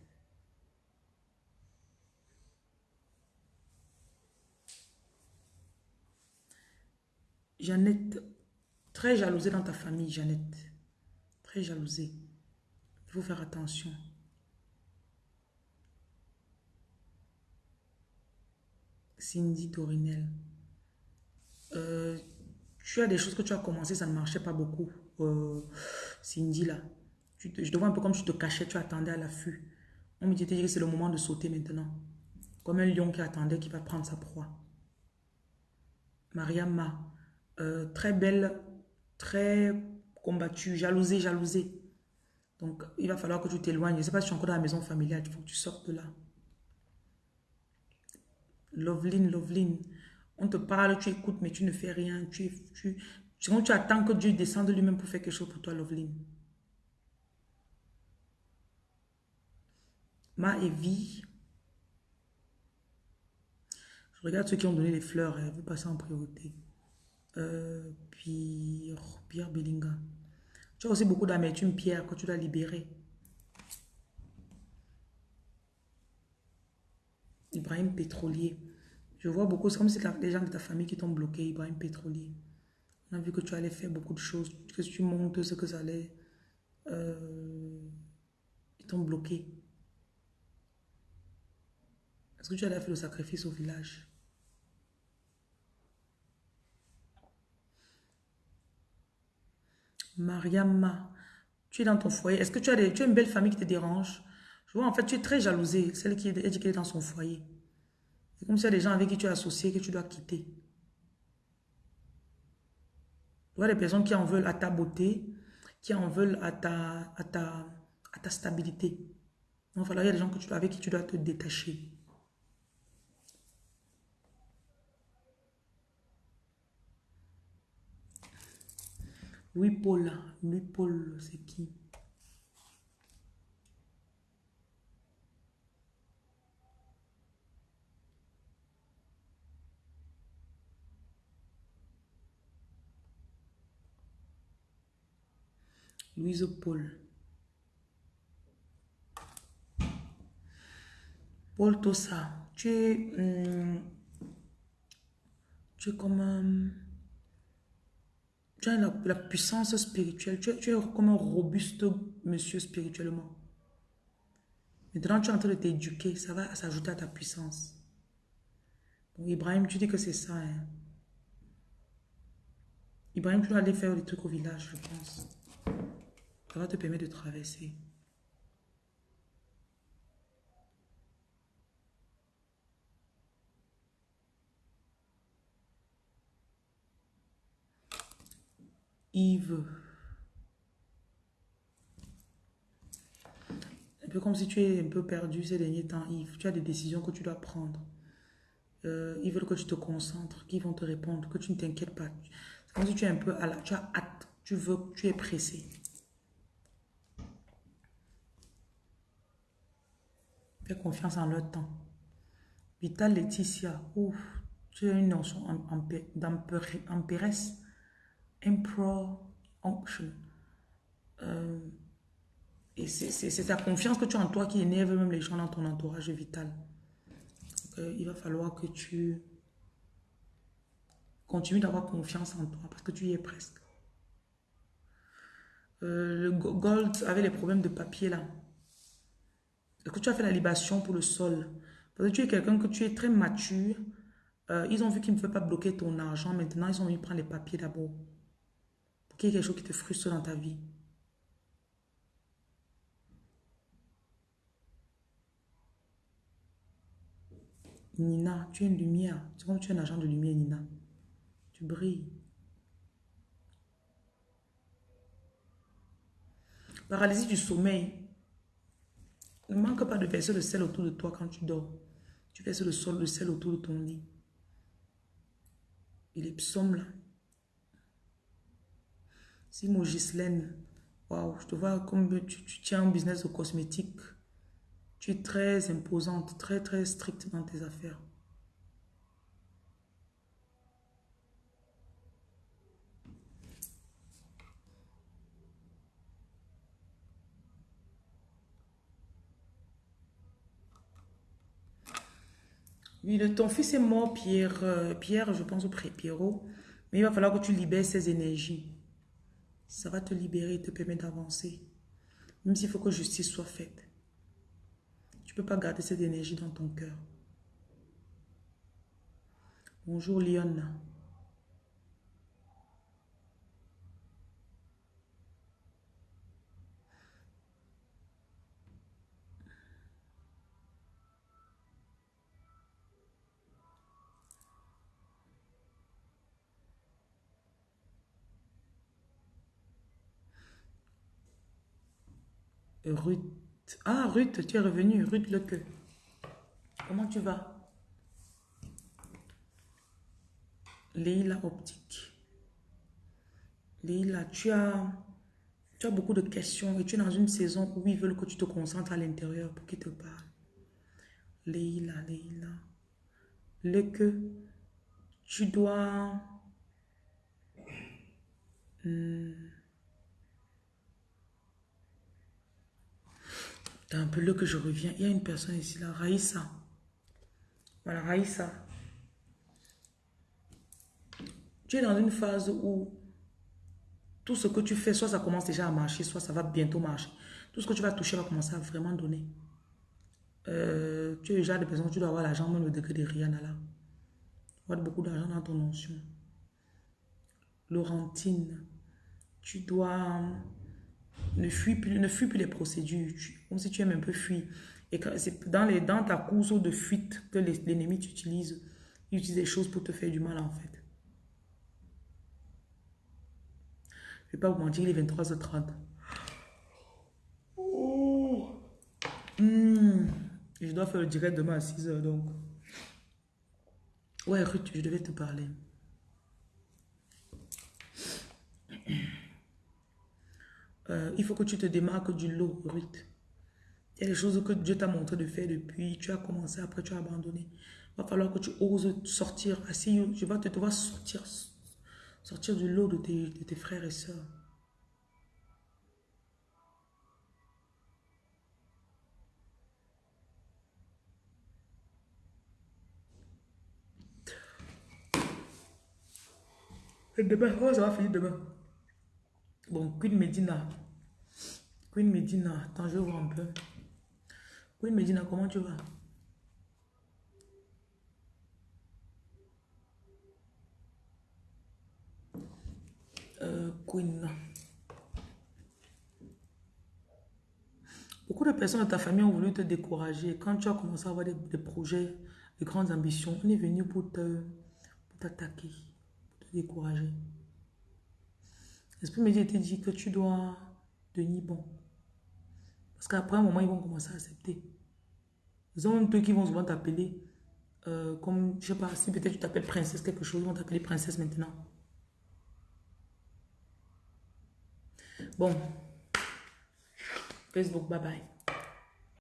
Jeannette. Très jalousée dans ta famille, Jeannette. Très jalousée. Il faut faire attention. Cindy Torinel. Euh, tu as des choses que tu as commencé, ça ne marchait pas beaucoup. Euh, Cindy, là. Je te vois un peu comme tu te cachais, tu attendais à l'affût. On me dit que c'est le moment de sauter maintenant. Comme un lion qui attendait, qui va prendre sa proie. Mariama, euh, très belle, très combattue, jalousée, jalousée. Donc, il va falloir que tu t'éloignes. Je ne sais pas si tu es encore dans la maison familiale, il faut que tu sortes de là. Loveline, Loveline. On te parle, tu écoutes, mais tu ne fais rien. Tu, tu, tu, attends que Dieu descende lui-même pour faire quelque chose pour toi, Loveline. Ma et vie. Je regarde ceux qui ont donné les fleurs. Hein, vous passez en priorité. Euh, Pierre, Pierre Bellinga. Tu as aussi beaucoup d'amertume, Pierre, que tu dois libérer. Ibrahim Pétrolier. Je vois beaucoup, c'est comme si les gens de ta famille qui t'ont bloqué, Ibrahim Pétrolier. On a vu que tu allais faire beaucoup de choses, que tu montes ce que ça allait. Euh, ils t'ont bloqué. Est-ce que tu allais faire le sacrifice au village? Mariama, tu es dans ton foyer. Est-ce que tu as, tu as une belle famille qui te dérange? Je vois, en fait, tu es très jalousée, celle qui est, est dans son foyer. C'est comme si y a des gens avec qui tu es associé que tu dois quitter. Tu vois, des personnes qui en veulent à ta beauté, qui en veulent à ta, à ta, à ta stabilité. Donc, il y a des gens que tu, avec qui tu dois te détacher. Louis Paul, Louis Paul, c'est qui? Louise Paul. Paul Tossa, tu es, hum, tu es comme un, tu as la, puissance spirituelle, tu es, comme un robuste monsieur spirituellement. Maintenant, tu es en train de t'éduquer, ça va s'ajouter à ta puissance. Donc, Ibrahim, tu dis que c'est ça. Hein? Ibrahim, tu dois aller faire des trucs au village, je pense. Ça va te permettre de traverser. Yves. Un peu comme si tu es un peu perdu ces derniers temps, Yves. Tu as des décisions que tu dois prendre. Euh, ils veulent que tu te concentres, qu'ils vont te répondre, que tu ne t'inquiètes pas. C'est comme si tu es un peu à la, tu as hâte, tu veux, tu es pressé. Fais confiance en leur temps. Vital Laetitia, ouf, tu as une notion d'empéresse. Emperor Unction. Euh, et c'est ta confiance que tu as en toi qui énerve même les gens dans ton entourage vital. Euh, il va falloir que tu continues d'avoir confiance en toi parce que tu y es presque. Euh, le Gold avait les problèmes de papier là. Est-ce que tu as fait la libation pour le sol? Parce que tu es quelqu'un que tu es très mature. Ils ont vu qu'ils ne veulent pas bloquer ton argent. Maintenant, ils ont mis prendre les papiers d'abord. Qu'il quelque chose qui te frustre dans ta vie. Nina, tu es une lumière. C'est comme tu es un agent de lumière, Nina. Tu brilles. Paralysie du sommeil. Ne manque pas de verser le sel autour de toi quand tu dors. Tu verses le sol de sel autour de ton lit. Et les psaumes là. Si Gislaine, waouh, je te vois comme tu, tiens un business de cosmétiques. Tu es très imposante, très très stricte dans tes affaires. Oui, ton fils est mort, Pierre, euh, Pierre, je pense au Pierrot. Mais il va falloir que tu libères ses énergies. Ça va te libérer et te permettre d'avancer. Même s'il faut que justice soit faite. Tu ne peux pas garder cette énergie dans ton cœur. Bonjour Lyon. Ruth. Ah, Ruth, tu es revenue. Ruth Leque. Comment tu vas? Leila Optique. Leila, tu as, tu as beaucoup de questions et tu es dans une saison où ils veulent que tu te concentres à l'intérieur pour qu'ils te parlent. Leila, Leila. Le que tu dois... Hmm, un peu le que je reviens. Il y a une personne ici, là, Raïssa. Voilà, Raïssa. Tu es dans une phase où tout ce que tu fais, soit ça commence déjà à marcher, soit ça va bientôt marcher. Tout ce que tu vas toucher va commencer à vraiment donner. Euh, tu es déjà des personnes, tu dois avoir l'argent, même le degré de Rihanna là. Tu avoir beaucoup d'argent dans ton notion. Laurentine, tu dois ne fuis plus, ne fuis plus les procédures, comme si tu aimes un peu fuir. Et c'est dans, les, dans ta course de fuite que l'ennemi t'utilise, il utilise des choses pour te faire du mal en fait. Je ne vais pas vous mentir, il est 23h30. Hmm. Je dois faire le direct demain à 6h donc. Ouais, Ruth, je devais te parler. Euh, il faut que tu te démarques du lot, Ruth. Il y a des choses que Dieu t'a montré de faire depuis, tu as commencé, après tu as abandonné. Il va falloir que tu oses sortir. Assis, je vais te devoir sortir, sortir du lot de tes, de tes frères et sœurs. demain, oh, ça va finir demain. Bon, Queen Medina. Queen Medina, attends, je vois un peu. Queen Medina, comment tu vas? Euh, Queen. Beaucoup de personnes de ta famille ont voulu te décourager. Quand tu as commencé à avoir des, projets, de grandes ambitions, on est venu pour t'attaquer, pour, te décourager. L'esprit médias te dit que tu dois devenir bon. Parce qu'après un moment, ils vont commencer à accepter. Ils ont même peu qui vont souvent t'appeler. Euh, comme, je sais pas, si peut-être tu t'appelles princesse quelque chose, ils vont t'appeler princesse maintenant. Bon. Facebook, bye bye.